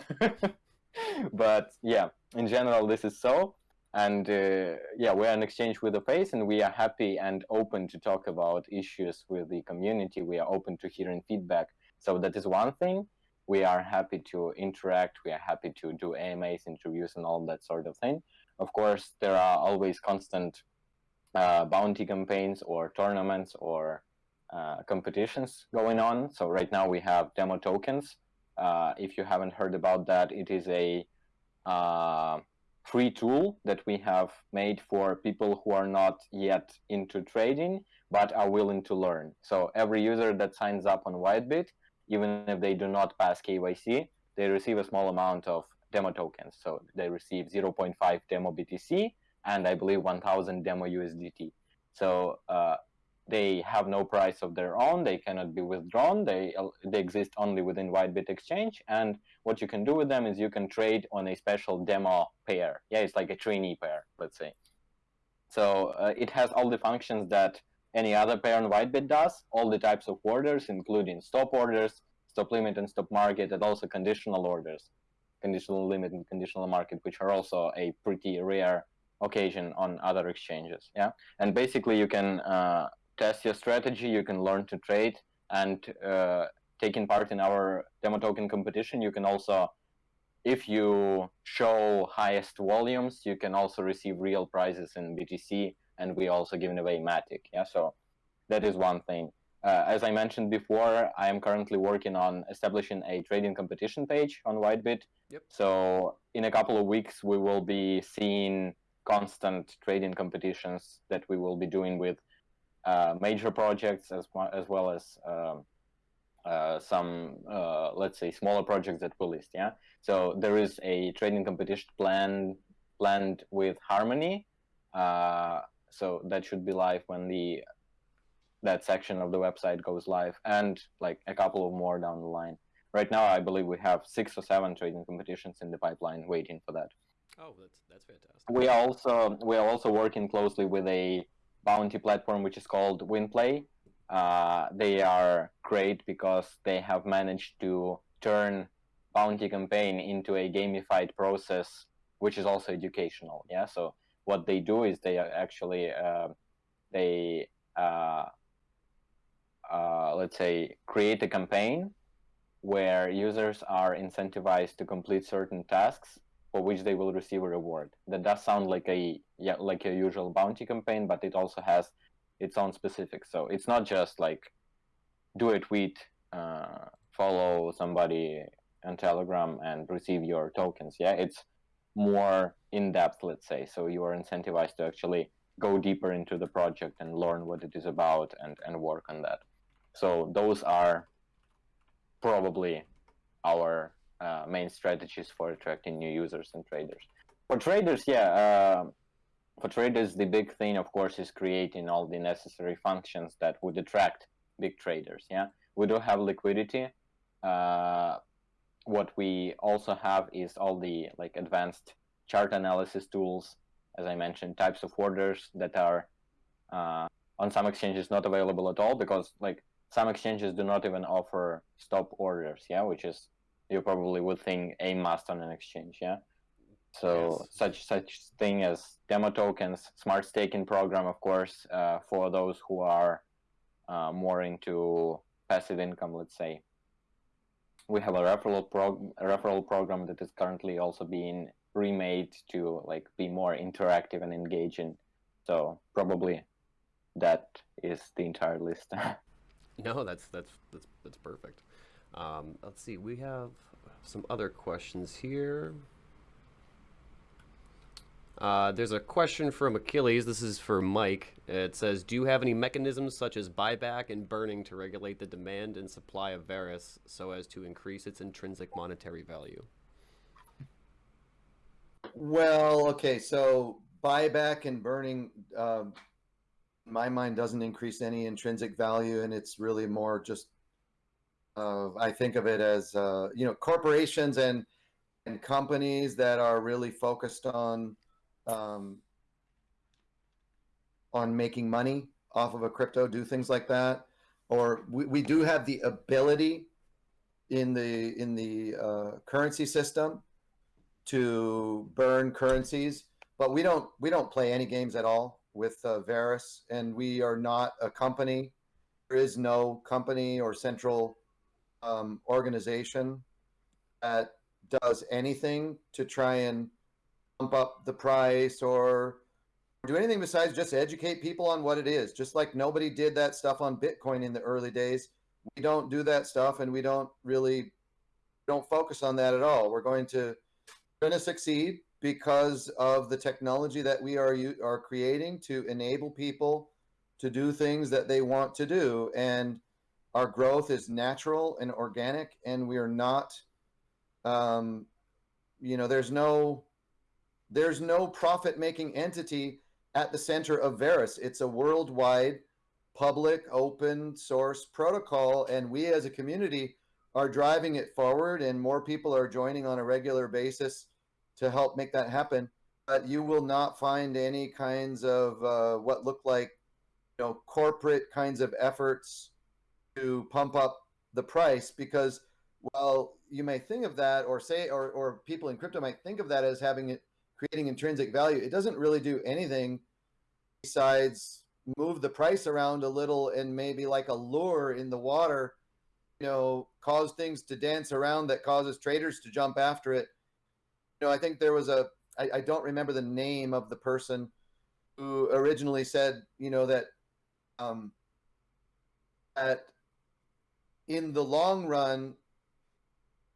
but yeah, in general, this is so. And uh, yeah, we're in exchange with the face and we are happy and open to talk about issues with the community. We are open to hearing feedback. So that is one thing. We are happy to interact. We are happy to do AMAs, interviews, and all that sort of thing. Of course, there are always constant uh, bounty campaigns or tournaments or uh, competitions going on. So right now we have demo tokens. Uh, if you haven't heard about that, it is a uh, free tool that we have made for people who are not yet into trading but are willing to learn. So every user that signs up on Whitebit even if they do not pass KYC, they receive a small amount of demo tokens. So they receive 0.5 demo BTC and I believe 1000 demo USDT. So uh, they have no price of their own. They cannot be withdrawn. They they exist only within Whitebit Exchange. And what you can do with them is you can trade on a special demo pair. Yeah, it's like a trainee pair, let's say. So uh, it has all the functions that any other pair on Whitebit does. All the types of orders, including stop orders, stop limit, and stop market, and also conditional orders, conditional limit and conditional market, which are also a pretty rare occasion on other exchanges. Yeah, and basically you can uh, test your strategy, you can learn to trade, and uh, taking part in our demo token competition, you can also, if you show highest volumes, you can also receive real prizes in BTC, and we also giving away Matic. Yeah, so that is one thing. Uh, as I mentioned before, I am currently working on establishing a trading competition page on Whitebit. Yep. So in a couple of weeks, we will be seeing constant trading competitions that we will be doing with major projects as well as, well as um, uh, some, uh, let's say, smaller projects that we list. Yeah. So there is a trading competition plan planned with Harmony. Uh, so that should be live when the that section of the website goes live, and like a couple of more down the line. Right now, I believe we have six or seven trading competitions in the pipeline waiting for that. Oh, that's that's fantastic. We are also we are also working closely with a bounty platform which is called WinPlay. Uh, they are great because they have managed to turn bounty campaign into a gamified process, which is also educational. Yeah. So what they do is they actually uh, they uh, let's say create a campaign where users are incentivized to complete certain tasks for which they will receive a reward. That does sound like a yeah like a usual bounty campaign, but it also has its own specifics. So it's not just like do a tweet, uh, follow somebody on Telegram, and receive your tokens. Yeah, it's more in depth, let's say. So you are incentivized to actually go deeper into the project and learn what it is about and, and work on that. So those are probably our uh, main strategies for attracting new users and traders. For traders, yeah, uh, for traders, the big thing, of course, is creating all the necessary functions that would attract big traders. Yeah, we do have liquidity. Uh, what we also have is all the like advanced chart analysis tools, as I mentioned, types of orders that are uh, on some exchanges not available at all because like some exchanges do not even offer stop orders. Yeah, which is you probably would think a must on an exchange, yeah. So yes. such such thing as demo tokens, smart staking program, of course, uh, for those who are uh, more into passive income, let's say. We have a referral prog a referral program that is currently also being remade to like be more interactive and engaging. So probably that is the entire list. no, that's that's that's that's perfect. Um, let's see, we have some other questions here. Uh, there's a question from Achilles. This is for Mike. It says, "Do you have any mechanisms such as buyback and burning to regulate the demand and supply of Verus so as to increase its intrinsic monetary value?" Well, okay, so buyback and burning, um, my mind doesn't increase any intrinsic value, and it's really more just uh, I think of it as uh, you know corporations and and companies that are really focused on um, on making money off of a crypto, do things like that, or we, we do have the ability in the in the uh, currency system to burn currencies, but we don't we don't play any games at all with uh, Verus, and we are not a company. There is no company or central um, organization that does anything to try and pump up the price or do anything besides just educate people on what it is. Just like nobody did that stuff on Bitcoin in the early days. We don't do that stuff and we don't really don't focus on that at all. We're going to going to succeed because of the technology that we are you are creating to enable people to do things that they want to do and our growth is natural and organic, and we are not, um, you know, there's no, there's no profit-making entity at the center of Verus. It's a worldwide, public, open source protocol, and we as a community are driving it forward, and more people are joining on a regular basis to help make that happen. But you will not find any kinds of uh, what look like, you know, corporate kinds of efforts to pump up the price because well you may think of that or say or, or people in crypto might think of that as having it creating intrinsic value. It doesn't really do anything besides move the price around a little and maybe like a lure in the water you know cause things to dance around that causes traders to jump after it. You know i think there was a I, I don't remember the name of the person who originally said you know that um that in the long run,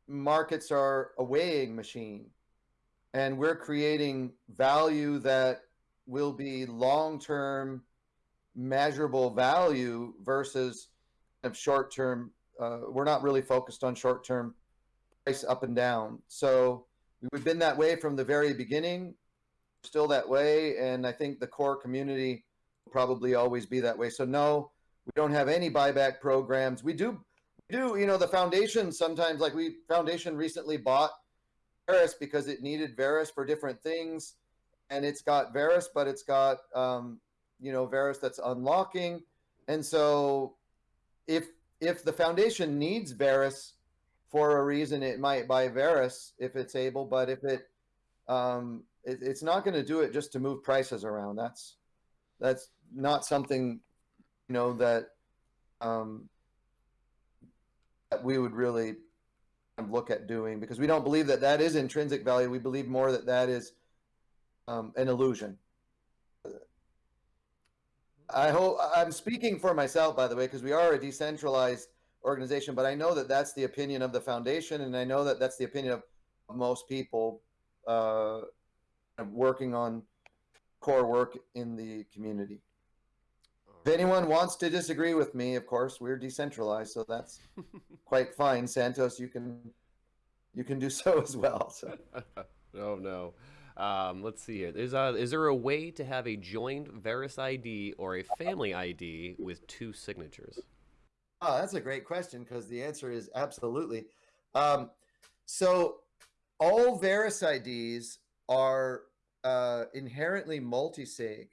markets are a weighing machine. And we're creating value that will be long-term measurable value versus of short-term uh, we're not really focused on short-term price up and down. So we've been that way from the very beginning still that way. And i think the core community will probably always be that way. So no we don't have any buyback programs. We do do you know the foundation sometimes like we foundation recently bought Verus because it needed Verus for different things and it's got Verus but it's got um, you know Verus that's unlocking and so if if the foundation needs Verus for a reason it might buy Verus if it's able but if it um, it, it's not going to do it just to move prices around. That's that's not something you know that um, we would really look at doing because we don't believe that that is intrinsic value. We believe more that that is um, an illusion. I hope I'm speaking for myself, by the way, because we are a decentralized organization, but I know that that's the opinion of the foundation, and I know that that's the opinion of most people uh, working on core work in the community. If anyone wants to disagree with me, of course, we're decentralized, so that's quite fine. Santos, you can you can do so as well. So. oh no. Um, let's see here. Is, uh, is there a way to have a joined Verus ID or a family ID with two signatures? Oh, that's a great question because the answer is absolutely. Um, so all Verus IDs are uh, inherently multi-sig.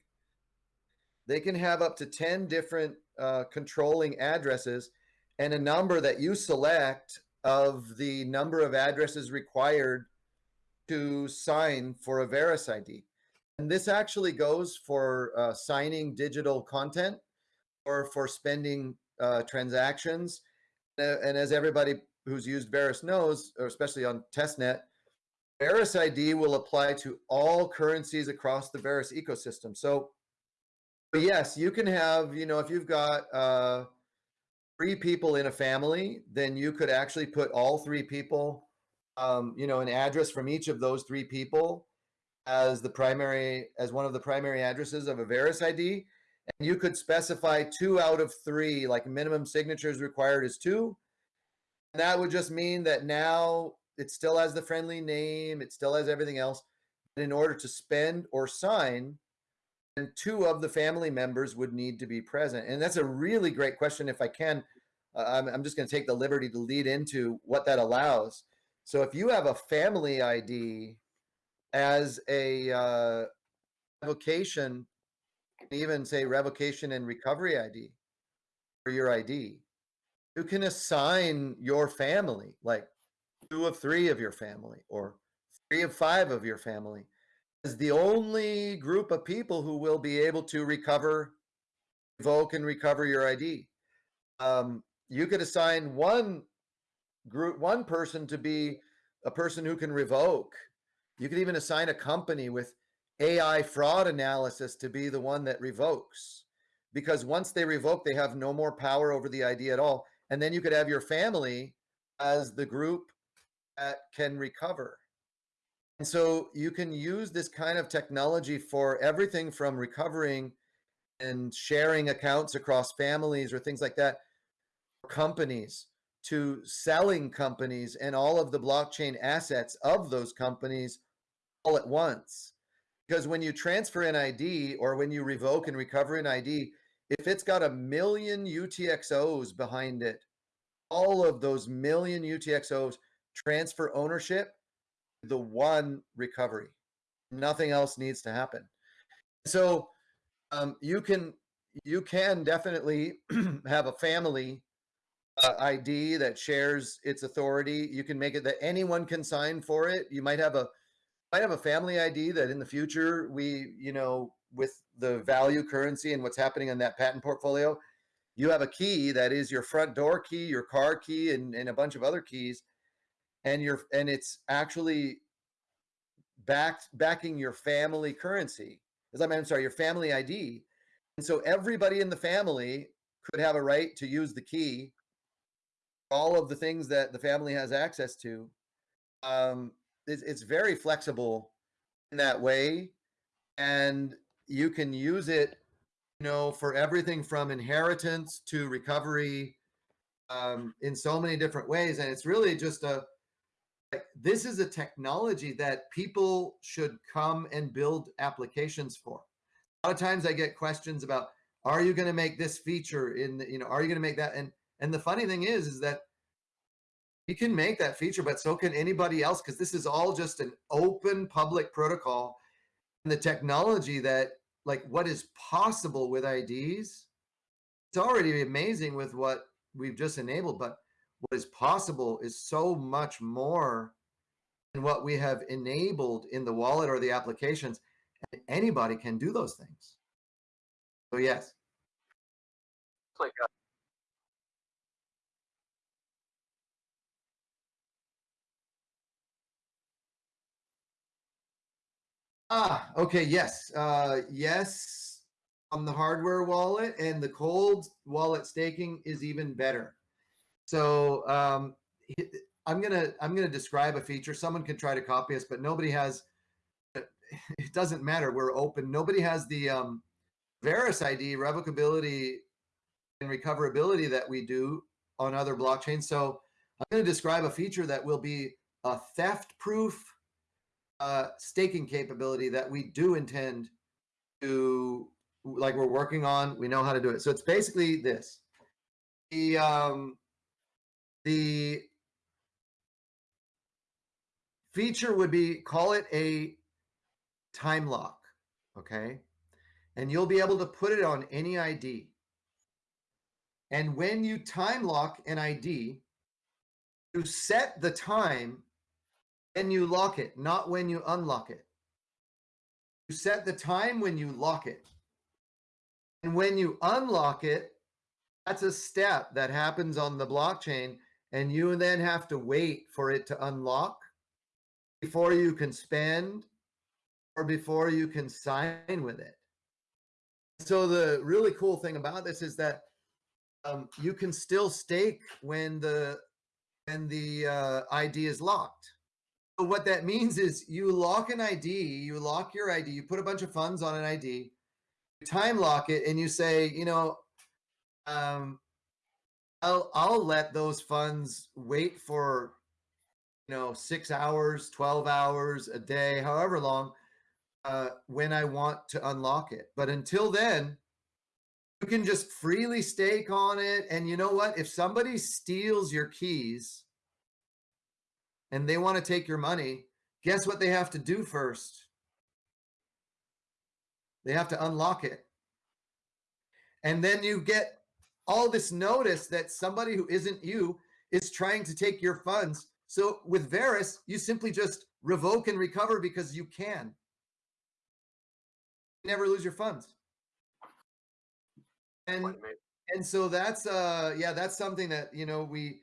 They can have up to 10 different uh, controlling addresses and a number that you select of the number of addresses required to sign for a Verus ID. And this actually goes for uh, signing digital content or for spending uh, transactions. Uh, and as everybody who's used Verus knows, or especially on testnet, Verus ID will apply to all currencies across the Verus ecosystem. So but yes, you can have, you know, if you've got uh, three people in a family, then you could actually put all three people, um, you know, an address from each of those three people as the primary, as one of the primary addresses of a Verus ID. And you could specify two out of three, like minimum signatures required is two. And that would just mean that now it still has the friendly name, it still has everything else. But in order to spend or sign, and two of the family members would need to be present? And that's a really great question. If I can, uh, I'm, I'm just going to take the liberty to lead into what that allows. So if you have a family ID as a uh, revocation, even say revocation and recovery ID for your ID, you can assign your family, like two of three of your family or three of five of your family is the only group of people who will be able to recover, revoke and recover your ID. Um, you could assign one group, one person to be a person who can revoke. You could even assign a company with AI fraud analysis to be the one that revokes. Because once they revoke, they have no more power over the ID at all. And then you could have your family as the group that can recover. And so you can use this kind of technology for everything from recovering and sharing accounts across families or things like that. companies to selling companies and all of the blockchain assets of those companies all at once. Because when you transfer an ID or when you revoke and recover an ID, if it's got a million UTXOs behind it, all of those million UTXOs transfer ownership the one recovery. Nothing else needs to happen. So um, you can you can definitely have a family uh, ID that shares its authority. You can make it that anyone can sign for it. You might have a might have a family ID that in the future we, you know, with the value currency and what's happening on that patent portfolio, you have a key that is your front door key, your car key, and, and a bunch of other keys, and your and it's actually backed backing your family currency. As I'm sorry, your family ID. And so everybody in the family could have a right to use the key all of the things that the family has access to. Um, it's, it's very flexible in that way. And you can use it, you know, for everything from inheritance to recovery um, in so many different ways. And it's really just a, this is a technology that people should come and build applications for. A lot of times I get questions about, are you going to make this feature in, the, you know, are you going to make that? And and the funny thing is, is that you can make that feature, but so can anybody else because this is all just an open public protocol. And the technology that, like, what is possible with IDs, it's already amazing with what we've just enabled, but what is possible is so much more than what we have enabled in the wallet or the applications. And anybody can do those things. So, yes. Ah, okay, yes, uh, yes, on the hardware wallet and the cold wallet staking is even better. So um, I'm gonna I'm gonna describe a feature. Someone can try to copy us, but nobody has. It doesn't matter. We're open. Nobody has the um, Verus ID revocability and recoverability that we do on other blockchains. So I'm going to describe a feature that will be a theft proof uh, staking capability that we do intend to, like we're working on. We know how to do it. So it's basically this. The um, the feature would be call it a time lock, okay? And you'll be able to put it on any ID. And when you time lock an ID, you set the time and you lock it, not when you unlock it. You set the time when you lock it. And when you unlock it, that's a step that happens on the blockchain. And you then have to wait for it to unlock before you can spend or before you can sign with it. So the really cool thing about this is that um, you can still stake when the when the uh, ID is locked. What that means is you lock an ID, you lock your ID, you put a bunch of funds on an ID, you time lock it, and you say, you know, um, I'll I'll let those funds wait for, you know, six hours, twelve hours, a day, however long, uh, when I want to unlock it. But until then, you can just freely stake on it. And you know what? If somebody steals your keys and they want to take your money, guess what they have to do first? They have to unlock it. And then you get all this notice that somebody who isn't you is trying to take your funds. So with Verus, you simply just revoke and recover because you can. You never lose your funds. And and so that's uh yeah, that's something that, you know, we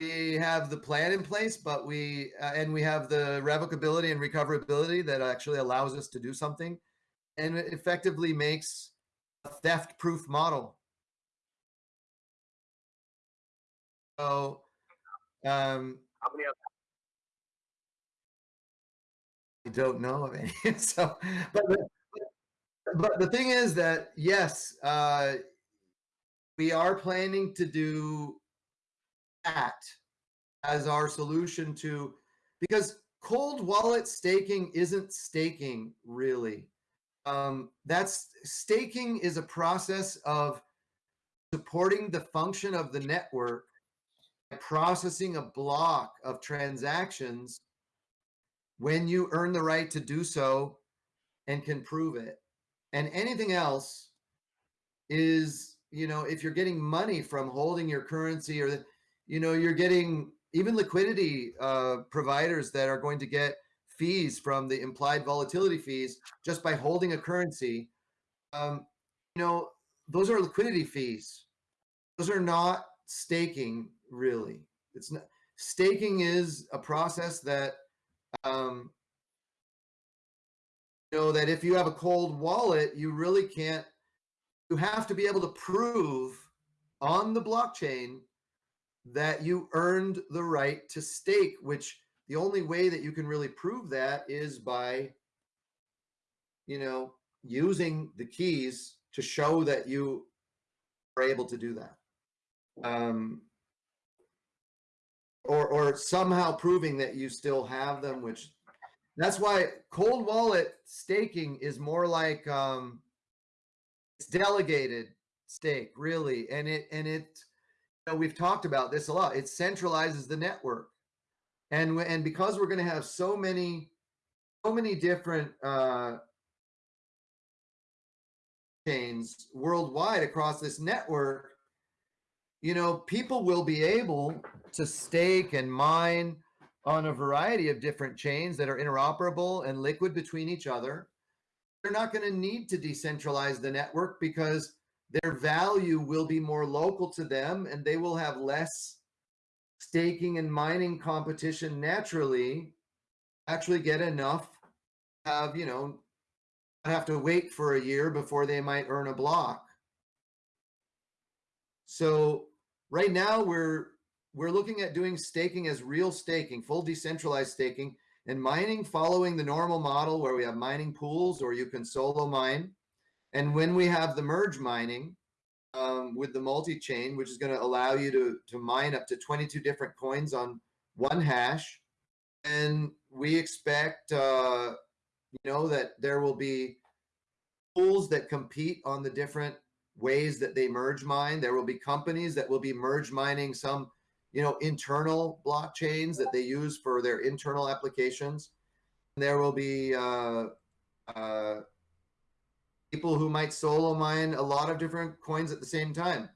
we have the plan in place, but we uh, and we have the revocability and recoverability that actually allows us to do something, and it effectively makes a theft-proof model. So, um, how many I don't know of any. so, but the, but the thing is that yes, uh, we are planning to do that as our solution to because cold wallet staking isn't staking really. Um, that's staking is a process of supporting the function of the network processing a block of transactions when you earn the right to do so and can prove it. And anything else is, you know, if you're getting money from holding your currency or, you know, you're getting even liquidity uh, providers that are going to get fees from the implied volatility fees just by holding a currency. Um, you know, those are liquidity fees. Those are not staking really. It's not staking is a process that um, you know that if you have a cold wallet, you really can't. You have to be able to prove on the blockchain that you earned the right to stake, which the only way that you can really prove that is by, you know, using the keys to show that you are able to do that. Um, or, or somehow proving that you still have them, which that's why cold wallet staking is more like um, it's delegated stake, really, and it and it. You know, we've talked about this a lot. It centralizes the network, and and because we're going to have so many, so many different uh, chains worldwide across this network, you know, people will be able to stake and mine on a variety of different chains that are interoperable and liquid between each other. They're not going to need to decentralize the network because their value will be more local to them and they will have less staking and mining competition naturally actually get enough have you know have to wait for a year before they might earn a block so right now we're we're looking at doing staking as real staking, full decentralized staking, and mining following the normal model where we have mining pools or you can solo mine. And when we have the merge mining um, with the multi-chain, which is going to allow you to, to mine up to 22 different coins on one hash, and we expect, uh, you know, that there will be pools that compete on the different ways that they merge mine. There will be companies that will be merge mining some you know, internal blockchains that they use for their internal applications. There will be uh, uh, people who might solo mine a lot of different coins at the same time.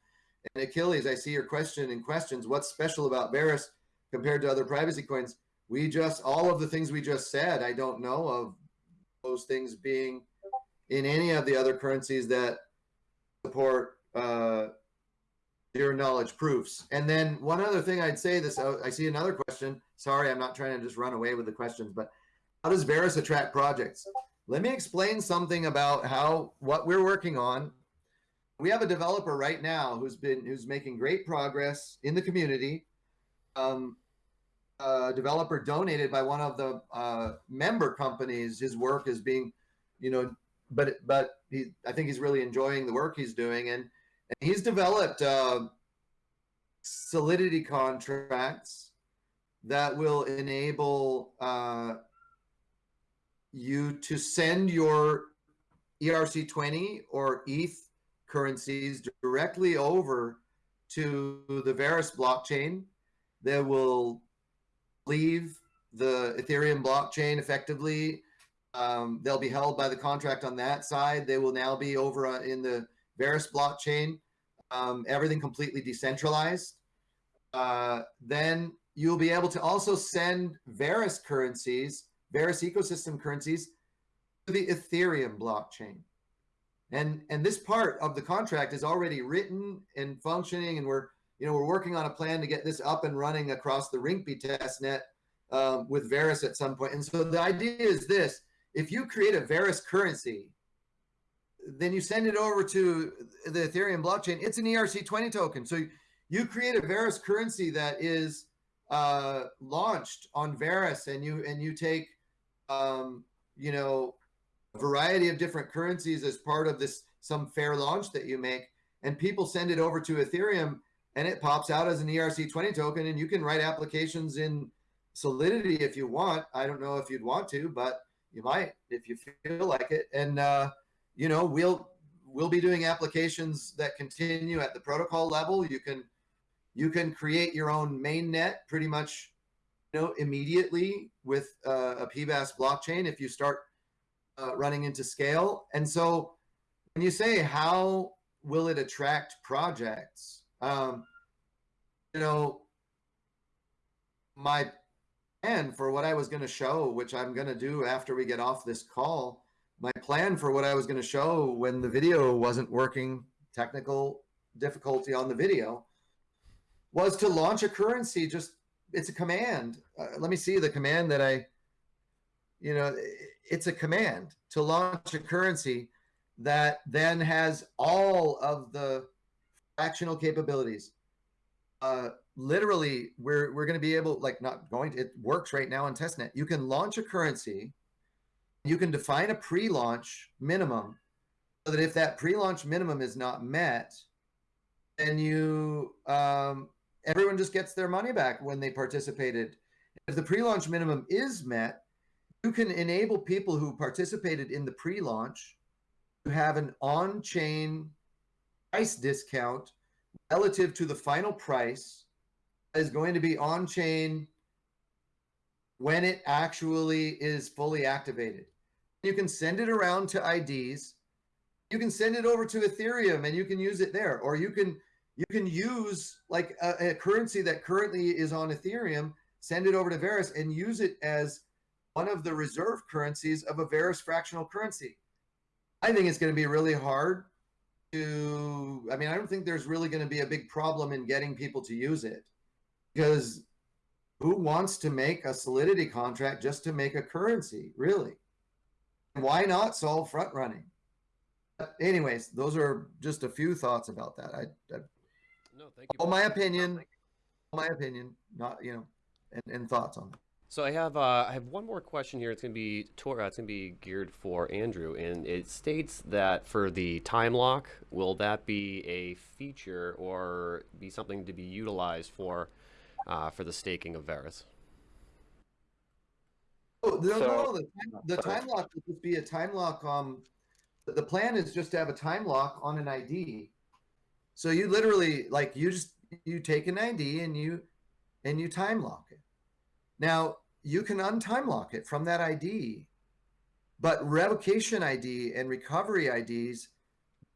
And Achilles, I see your question in questions. What's special about Verus compared to other privacy coins? We just, all of the things we just said, I don't know of those things being in any of the other currencies that support uh, zero knowledge proofs. And then one other thing I'd say this, oh, I see another question. Sorry, I'm not trying to just run away with the questions, but how does Verus attract projects? Let me explain something about how, what we're working on. We have a developer right now who's been, who's making great progress in the community. Um, a developer donated by one of the uh, member companies. His work is being, you know, but, but he, I think he's really enjoying the work he's doing. And and he's developed uh, solidity contracts that will enable uh, you to send your ERC20 or ETH currencies directly over to the Verus blockchain that will leave the Ethereum blockchain effectively. Um, they'll be held by the contract on that side. They will now be over uh, in the Verus blockchain, um, everything completely decentralized. Uh, then you'll be able to also send Verus currencies, Verus ecosystem currencies to the Ethereum blockchain. And, and this part of the contract is already written and functioning and we're, you know, we're working on a plan to get this up and running across the Rinkeby testnet um, with Verus at some point. And so the idea is this, if you create a Verus currency then you send it over to the Ethereum blockchain. It's an ERC20 token. So you create a Verus currency that is uh, launched on Verus, and you and you take, um, you know, a variety of different currencies as part of this some fair launch that you make, and people send it over to Ethereum and it pops out as an ERC20 token and you can write applications in Solidity if you want. I don't know if you'd want to, but you might if you feel like it. And uh, you know, we'll we'll be doing applications that continue at the protocol level. You can you can create your own main net pretty much you know immediately with uh, a PBaaS blockchain if you start uh, running into scale. And so when you say how will it attract projects, um, you know, my plan for what I was going to show, which I'm going to do after we get off this call, plan for what I was going to show when the video wasn't working, technical difficulty on the video, was to launch a currency. Just it's a command. Uh, let me see the command that I, you know, it's a command to launch a currency that then has all of the fractional capabilities. Uh, literally, we're we're going to be able, like, not going. To, it works right now in testnet. You can launch a currency. You can define a pre-launch minimum, so that if that pre-launch minimum is not met, then you um, everyone just gets their money back when they participated. If the pre-launch minimum is met, you can enable people who participated in the pre-launch to have an on-chain price discount relative to the final price is going to be on-chain when it actually is fully activated. You can send it around to IDs. You can send it over to Ethereum and you can use it there. Or you can you can use like a, a currency that currently is on Ethereum, send it over to Verus and use it as one of the reserve currencies of a Verus fractional currency. I think it's going to be really hard to, I mean, I don't think there's really going to be a big problem in getting people to use it because who wants to make a solidity contract just to make a currency, really? Why not solve front running? But anyways, those are just a few thoughts about that. I, I No, thank you. all my opinion, my opinion, not, you know, and, and thoughts on it. So I have uh, I have one more question here. It's gonna be Tor- uh, it's gonna be geared for Andrew, and it states that for the time lock, will that be a feature or be something to be utilized for uh, for the staking of Verus? Oh, no, So- no, the, time- the time lock will just be a time lock. Um, the- the plan is just to have a time lock on an ID. So you literally like you just you take an ID and you and you time lock it. Now you can untime lock it from that ID, but revocation ID and recovery IDs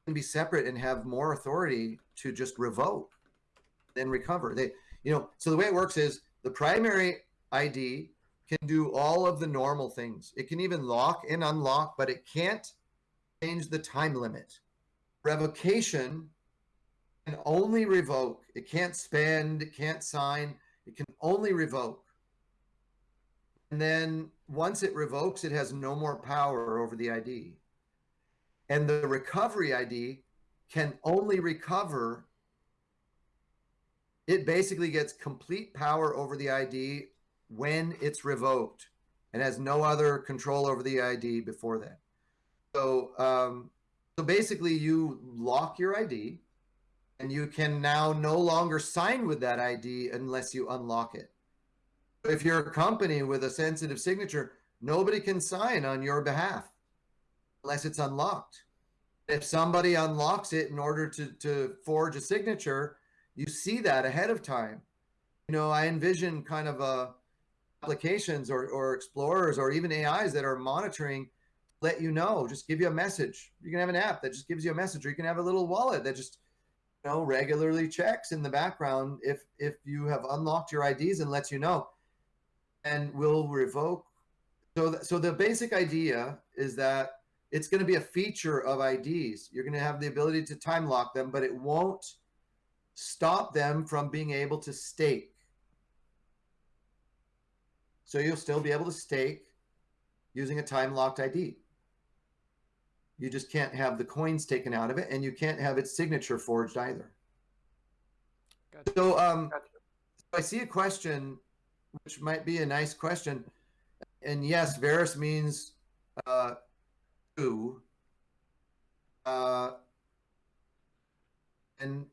can be separate and have more authority to just revoke than recover. They, you know, so the way it works is the primary ID can do all of the normal things. It can even lock and unlock, but it can't change the time limit. Revocation can only revoke. It can't spend, it can't sign, it can only revoke. And then once it revokes, it has no more power over the ID. And the recovery ID can only recover. It basically gets complete power over the ID when it's revoked and has no other control over the ID before that. So, um, so basically, you lock your ID, and you can now no longer sign with that ID unless you unlock it. If you're a company with a sensitive signature, nobody can sign on your behalf unless it's unlocked. If somebody unlocks it in order to, to forge a signature, you see that ahead of time. You know, I envision kind of a applications or, or explorers or even AIs that are monitoring let you know, just give you a message. You can have an app that just gives you a message, or you can have a little wallet that just you know regularly checks in the background if if you have unlocked your IDs and lets you know, and will revoke. So th- so the basic idea is that it's going to be a feature of IDs. You're going to have the ability to time lock them, but it won't stop them from being able to stake. So you'll still be able to stake using a time locked ID. You just can't have the coins taken out of it, and you can't have its signature forged either. Gotcha. So, um, I see a question, which might be a nice question, and yes, Verus means uh, two. Uh, and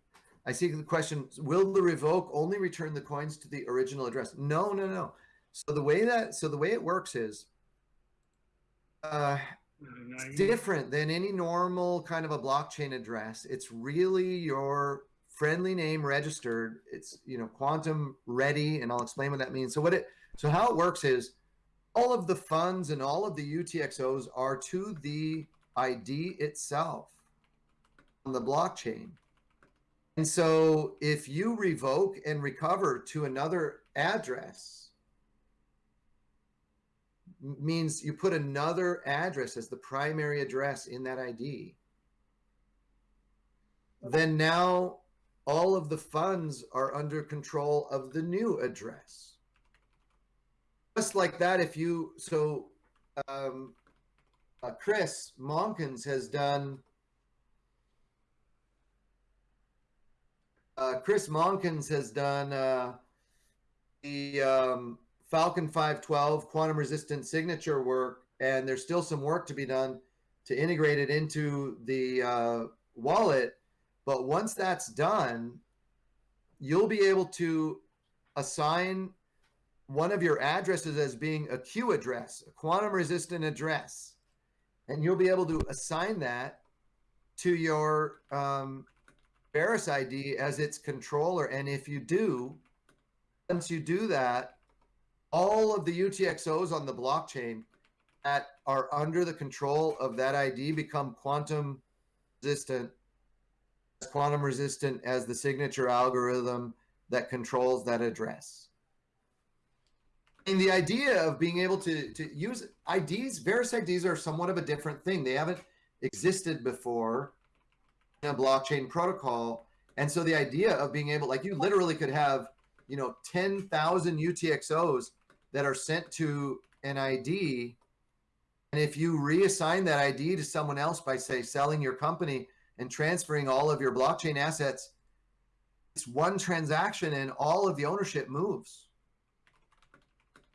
I see the question: Will the revoke only return the coins to the original address? No, no, no. So the way that so the way it works is uh, it's different than any normal kind of a blockchain address. It's really your friendly name registered. It's you know quantum ready, and I'll explain what that means. So what it so how it works is all of the funds and all of the UTXOs are to the ID itself on the blockchain. And so if you revoke and recover to another address, means you put another address as the primary address in that ID. Then now all of the funds are under control of the new address. Just like that, if you, so um, uh, Chris Monkins has done, uh, Chris Monkins has done uh, the um, Falcon 512 quantum resistant signature work, and there's still some work to be done to integrate it into the uh, wallet. But once that's done, you'll be able to assign one of your addresses as being a Q address, a quantum resistant address. And you'll be able to assign that to your um, Verus ID as its controller. And if you do, once you do that, all of the UTXOs on the blockchain that are under the control of that ID become quantum resistant, as quantum resistant as the signature algorithm that controls that address. And the idea of being able to, to use IDs, Verus IDs are somewhat of a different thing. They haven't existed before in a blockchain protocol. And so the idea of being able, like you literally could have, you know, 10,000 UTXOs that are sent to an ID. And if you reassign that ID to someone else by, say, selling your company and transferring all of your blockchain assets, it's one transaction and all of the ownership moves.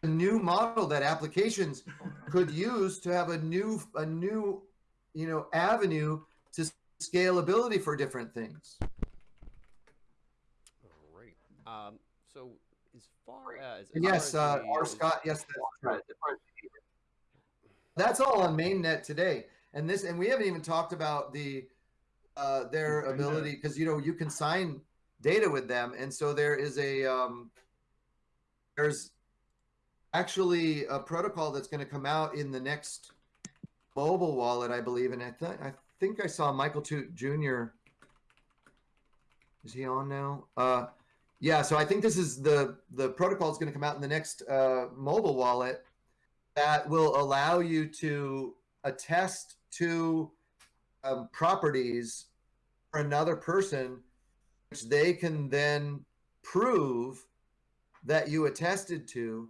A new model that applications could use to have a new, a new, you know, avenue to scalability for different things. All right. Um, so far as, as yes, uh, R. Scott. Yes, that's That's all on mainnet today, and this, and we haven't even talked about the uh, their ability because you know you can sign data with them, and so there is a um, there's actually a protocol that's going to come out in the next mobile wallet, I believe, and I thought I think I saw Michael Toot Jr. Is he on now? Uh, yeah, so I think this is the the protocol is going to come out in the next uh, mobile wallet that will allow you to attest to um, properties for another person, which they can then prove that you attested to.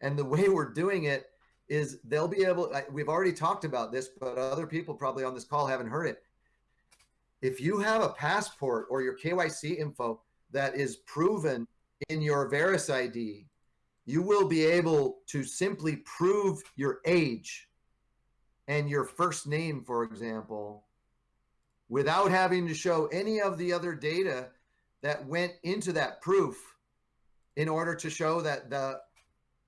And the way we're doing it is they'll be able. We've already talked about this, but other people probably on this call haven't heard it. If you have a passport or your KYC info that is proven in your Verus ID, you will be able to simply prove your age and your first name, for example, without having to show any of the other data that went into that proof in order to show that the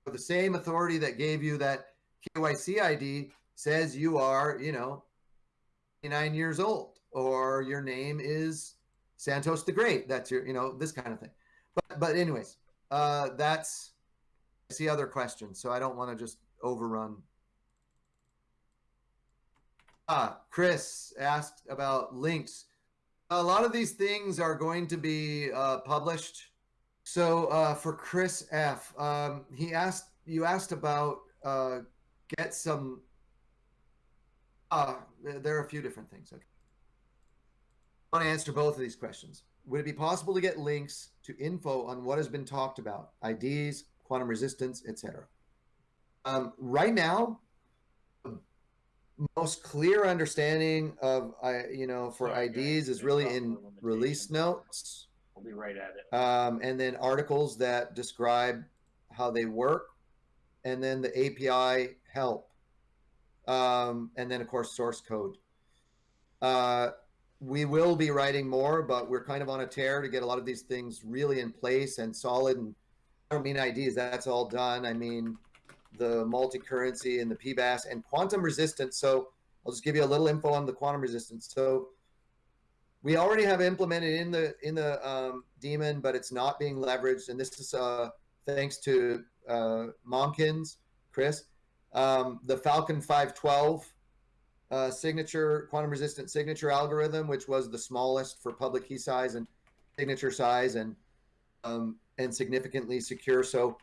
the same authority that gave you that KYC ID says you are, you know, 29 years old or your name is Santos the Great. That's your, you know, this kind of thing. But, but anyways, uh, that's, I see other questions, so I don't want to just overrun. Ah, Chris asked about links. A lot of these things are going to be uh, published. So uh, for Chris F, um, he asked, you asked about uh, get some, uh, there are a few different things. Okay. I want to answer both of these questions. Would it be possible to get links to info on what has been talked about, IDs, quantum resistance, etc.? Um, right now, most clear understanding of I you know for IDs is really in release notes. We'll be right at it. Um, and then articles that describe how they work, and then the API help, um, and then of course source code. Uh, we will be writing more, but we're kind of on a tear to get a lot of these things really in place and solid. And I don't mean IDs, that's all done. I mean the multi-currency and the PBaaS and quantum resistance. So I'll just give you a little info on the quantum resistance. So we already have implemented in the in the um, daemon, but it's not being leveraged. And this is uh, thanks to uh, Momkins, Chris, um, the Falcon 512 uh, signature quantum resistant signature algorithm, which was the smallest for public key size and signature size and um, and significantly secure. So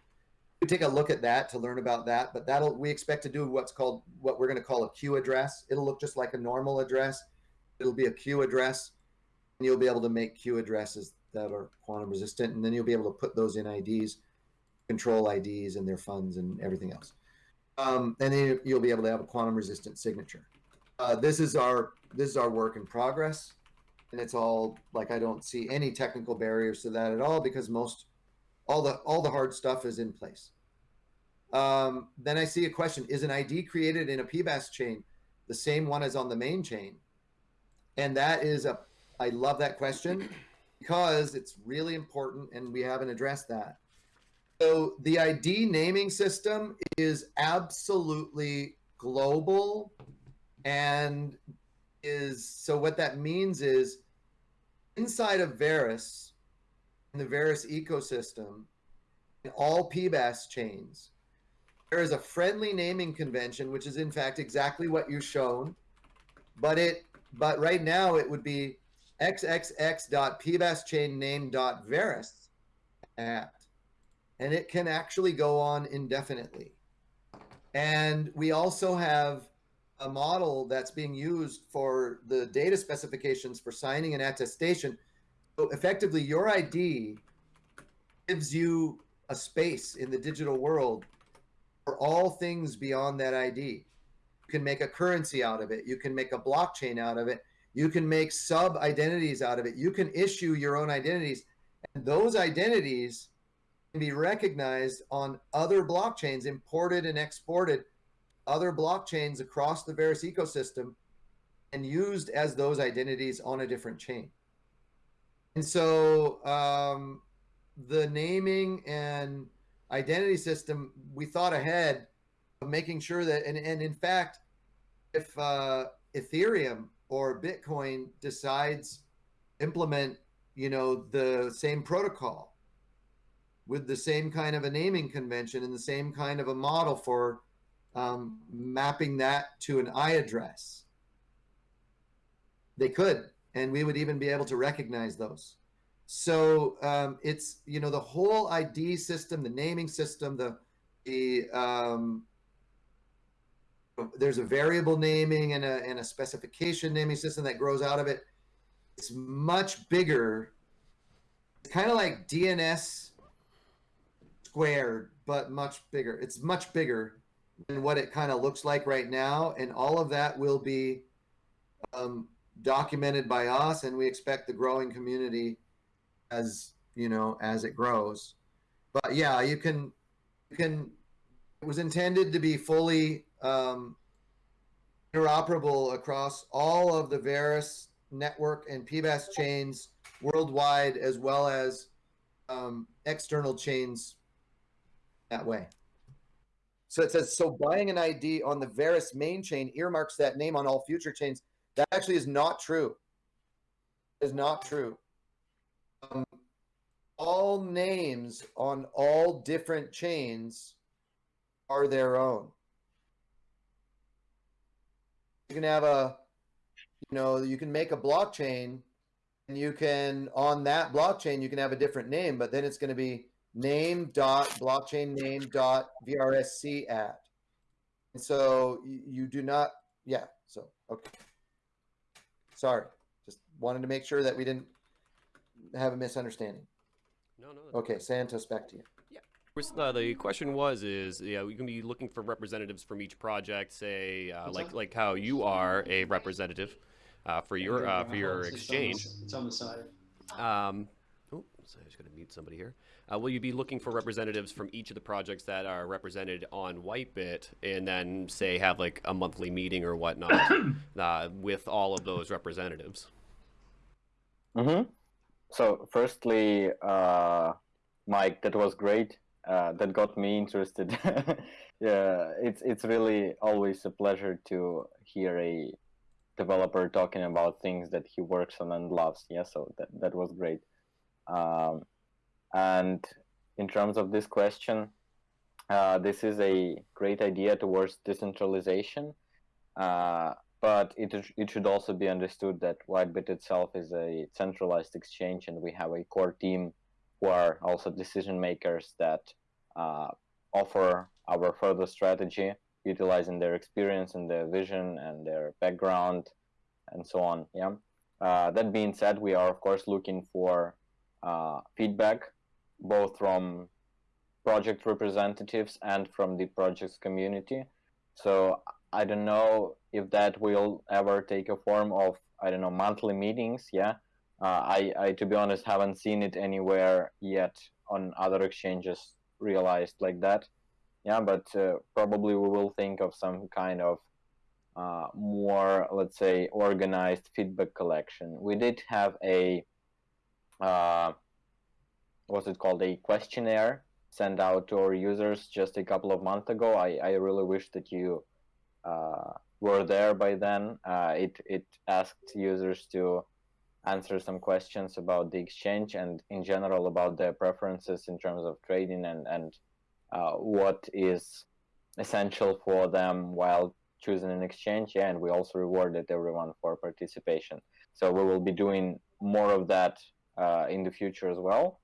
we take a look at that to learn about that. But that'll we expect to do what's called what we're going to call a Q address. It'll look just like a normal address. It'll be a Q address, and you'll be able to make Q addresses that are quantum resistant, and then you'll be able to put those in IDs, control IDs, and their funds and everything else. Um, and then you'll be able to have a quantum resistant signature. Uh, this is our this is our work in progress, and it's all like I don't see any technical barriers to that at all because most all the all the hard stuff is in place. Um, then I see a question: Is an ID created in a PBaaS chain the same one as on the main chain? And that is a I love that question because it's really important, and we haven't addressed that. So the ID naming system is absolutely global and is so what that means is inside of Verus, in the Verus ecosystem, in all PBaaS chains, there is a friendly naming convention, which is in fact exactly what you've shown, but it but right now it would be xxx.pbaschainname.verus at, and it can actually go on indefinitely. And we also have a model that's being used for the data specifications for signing an attestation. So effectively, your ID gives you a space in the digital world for all things beyond that ID. You can make a currency out of it. You can make a blockchain out of it. You can make sub identities out of it. You can issue your own identities. And those identities can be recognized on other blockchains, imported and exported other blockchains across the Verus ecosystem and used as those identities on a different chain. And so um, the naming and identity system, we thought ahead of making sure that, and, and in fact, if uh, Ethereum or Bitcoin decides implement, you know, the same protocol with the same kind of a naming convention and the same kind of a model for um, mapping that to an I address. They could, and we would even be able to recognize those. So um, it's you know the whole ID system, the naming system, the the um, there's a variable naming and a and a specification naming system that grows out of it. It's much bigger. It's kind of like DNS squared, but much bigger. It's much bigger than what it kind of looks like right now. And all of that will be um, documented by us, and we expect the growing community as you know as it grows. But yeah, you can you can. It was intended to be fully um, interoperable across all of the Verus network and PBaaS chains worldwide, as well as um, external chains that way. So it says, so buying an ID on the Verus main chain earmarks that name on all future chains. That actually is not true. Is not true. Um, all names on all different chains are their own. You can have a, you know, you can make a blockchain and you can, on that blockchain, you can have a different name, but then it's going to be name dot blockchain name dot vrsc at. And so you, you do not yeah so okay. Sorry just wanted to make sure that we didn't have a misunderstanding. No, no. okay santos back to you. Uh, the question was, is yeah, we can be looking for representatives from each project, say, uh, like like how you are a representative uh, for your uh, for your It's on the- exchange. It's on the side. Um, so I just going to mute somebody here. Uh, will you be looking for representatives from each of the projects that are represented on Whitebit, and then say have like a monthly meeting or whatnot uh, with all of those representatives? Mm-hmm. So, firstly, uh, Mike, that was great. Uh, that got me interested. yeah, it's it's really always a pleasure to hear a developer talking about things that he works on and loves. Yeah, so that that was great. Um, and in terms of this question, uh, this is a great idea towards decentralization. Uh, but it, it should also be understood that Whitebit itself is a centralized exchange and we have a core team who are also decision makers that uh, offer our further strategy, utilizing their experience and their vision and their background and so on. Yeah. Uh, that being said, we are of course looking for uh, feedback both from project representatives and from the project's community. So I don't know if that will ever take a form of I don't know monthly meetings. Yeah, uh, I I to be honest haven't seen it anywhere yet on other exchanges realized like that. Yeah, but uh, probably we will think of some kind of uh, more let's say organized feedback collection. We did have a uh, what's it called a questionnaire sent out to our users just a couple of months ago. I, I really wish that you uh, were there by then. Uh, it, it asked users to answer some questions about the exchange and in general about their preferences in terms of trading and, and uh, what is essential for them while choosing an exchange. Yeah, and we also rewarded everyone for participation. So we will be doing more of that uh, in the future as well.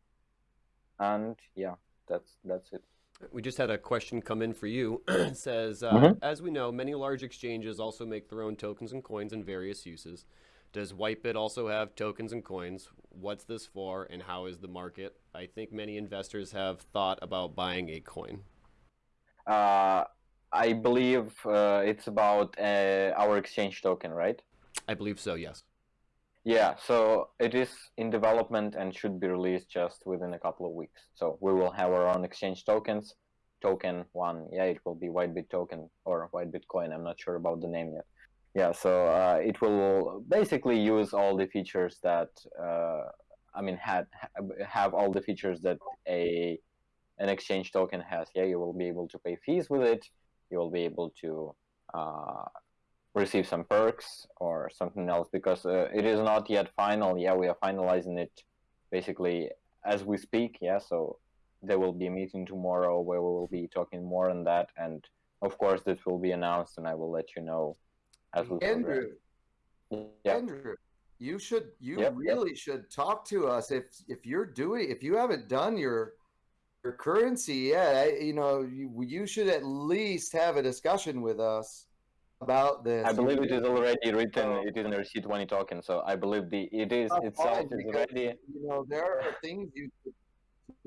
And yeah, that's that's it. We just had a question come in for you. it says, uh, Mhm. as we know, many large exchanges also make their own tokens and coins in various uses. Does Whitebit also have tokens and coins? What's this for, and how is the market? I think many investors have thought about buying a coin. Uh, I believe uh, it's about uh, our exchange token, right? I believe so. Yes. Yeah, so it is in development and should be released just within a couple of weeks. So we will have our own exchange tokens. Token one, yeah, it will be Whitebit token or Whitebit coin. I'm not sure about the name yet. Yeah, so uh, it will basically use all the features that uh, I mean had have all the features that a an exchange token has. Yeah, you will be able to pay fees with it. You will be able to uh, receive some perks or something else because uh, it is not yet final. Yeah, we are finalizing it basically as we speak. Yeah, so there will be a meeting tomorrow where we will be talking more on that, and of course this will be announced, and I will let you know as we progress. Andrew, Yeah. Andrew, you should you Yep, yep. really should talk to us if if you're doing if you haven't done your your currency yet. I, you know, you, you should at least have a discussion with us about this. I believe it is already written. Oh. It is in the receipt twenty token, so I believe the it is itself is already. You know, there are things you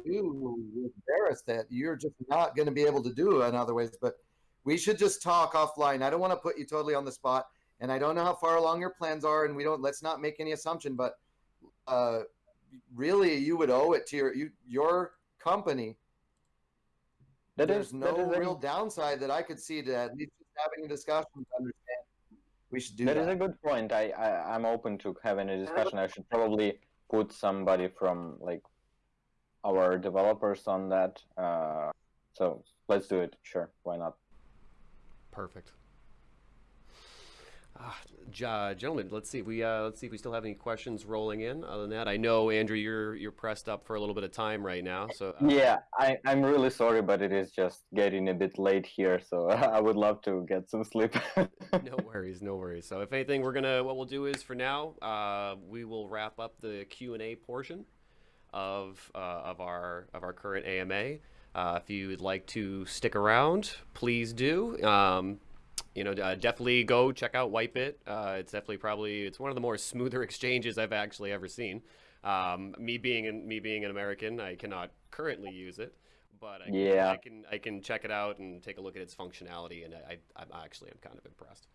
do with Verus that you're just not going to be able to do in other ways. But we should just talk offline. I don't want to put you totally on the spot, and I don't know how far along your plans are, and we don't. Let's not make any assumption, but uh, really, you would owe it to your you, your company. That There's is no real downside that I could see to at least having a discussion to understand. We should do That that. is a good point. I, I I'm open to having a discussion. I should probably put somebody from like our developers on that. Uh, so let's do it. Sure, why not? Perfect. Ah, ja- gentlemen, let's see if we uh, let's see if we still have any questions rolling in. Other than that, I know Andrew, you're you're pressed up for a little bit of time right now. So uh, Yeah, I I'm really sorry, but it is just getting a bit late here. So I would love to get some sleep. no worries, no worries. So if anything, we're gonna what we'll do is for now, uh, we will wrap up the Q and A portion of uh, of our of our current AMA. Uh, if you would like to stick around, please do. Um, you know, uh, definitely go check out Whitebit. Uh, it's definitely probably it's one of the more smoother exchanges I've actually ever seen. Um, me being an, me being an American, I cannot currently use it, but I, can- Yeah. I can I can check it out and take a look at its functionality, and I, I I'm actually am kind of impressed.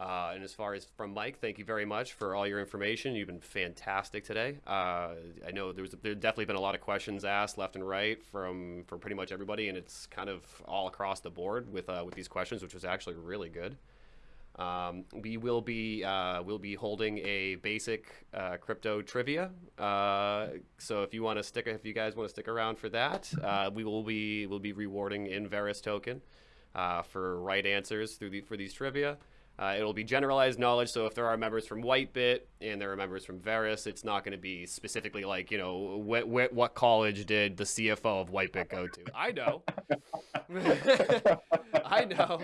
Uh, and as far as from Mike, thank you very much for all your information. You've been fantastic today. Uh, I know there's there definitely been a lot of questions asked left and right from from pretty much everybody, and it's kind of all across the board with uh, with these questions, which was actually really good. Um, we will be uh, we'll be holding a basic uh, crypto trivia. Uh, so if you want to stick, if you guys want to stick around for that, we will be we'll be rewarding Inveris token for right answers through the, for these trivia. Uh, it'll be generalized knowledge. So if there are members from Whitebit and there are members from Verus, it's not going to be specifically like you know wh- wh- what college did the CFO of Whitebit go to. I know, I know,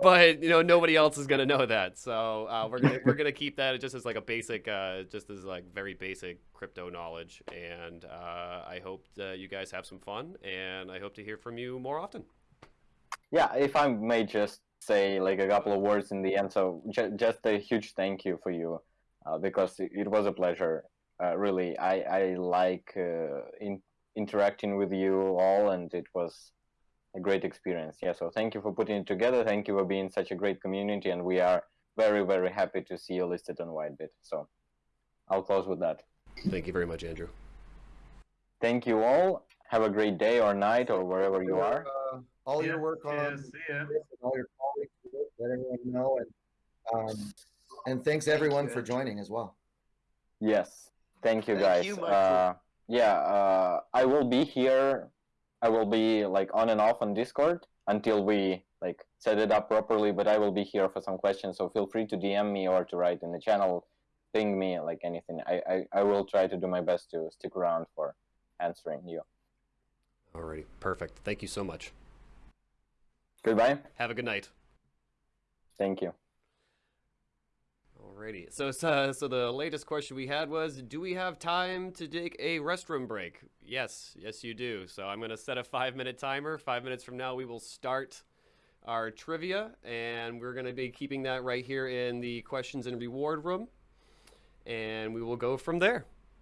but you know nobody else is going to know that. So uh, we're gonna we're gonna keep that just as like a basic, uh, just as like very basic crypto knowledge. And uh, I hope that you guys have some fun, and I hope to hear from you more often. Yeah, if I may just say like a couple of words in the end. So ju- just a huge thank you for you, uh, because it, it, was a pleasure. Uh, really, I I like uh, in, interacting with you all, and it was a great experience. Yeah, so thank you for putting it together. Thank you for being such a great community, and we are very very happy to see you listed on Whitebit. So I'll close with that. Thank you very much, Andrew. Thank you all. Have a great day or night or wherever you are. All Yeah, your work yeah, on see ya. and all your colleagues let everyone know and um, and thanks everyone you, for joining as well. Yes. Thank you, Thank guys. you, Michael. uh, yeah, uh, I will be here. I will be like on and off on Discord until we like set it up properly. But I will be here for some questions. So feel free to DM me or to write in the channel, ping me like anything. I I, I will try to do my best to stick around for answering you. Alrighty, perfect. Thank you so much. Goodbye. Have a good night. Thank you. Alrighty. So, so, uh, so the latest question we had was, do we have time to take a restroom break? Yes, yes, you do. So I'm going to set a five-minute timer. Five minutes from now, we will start our trivia, and we're going to be keeping that right here in the questions and reward room, and we will go from there.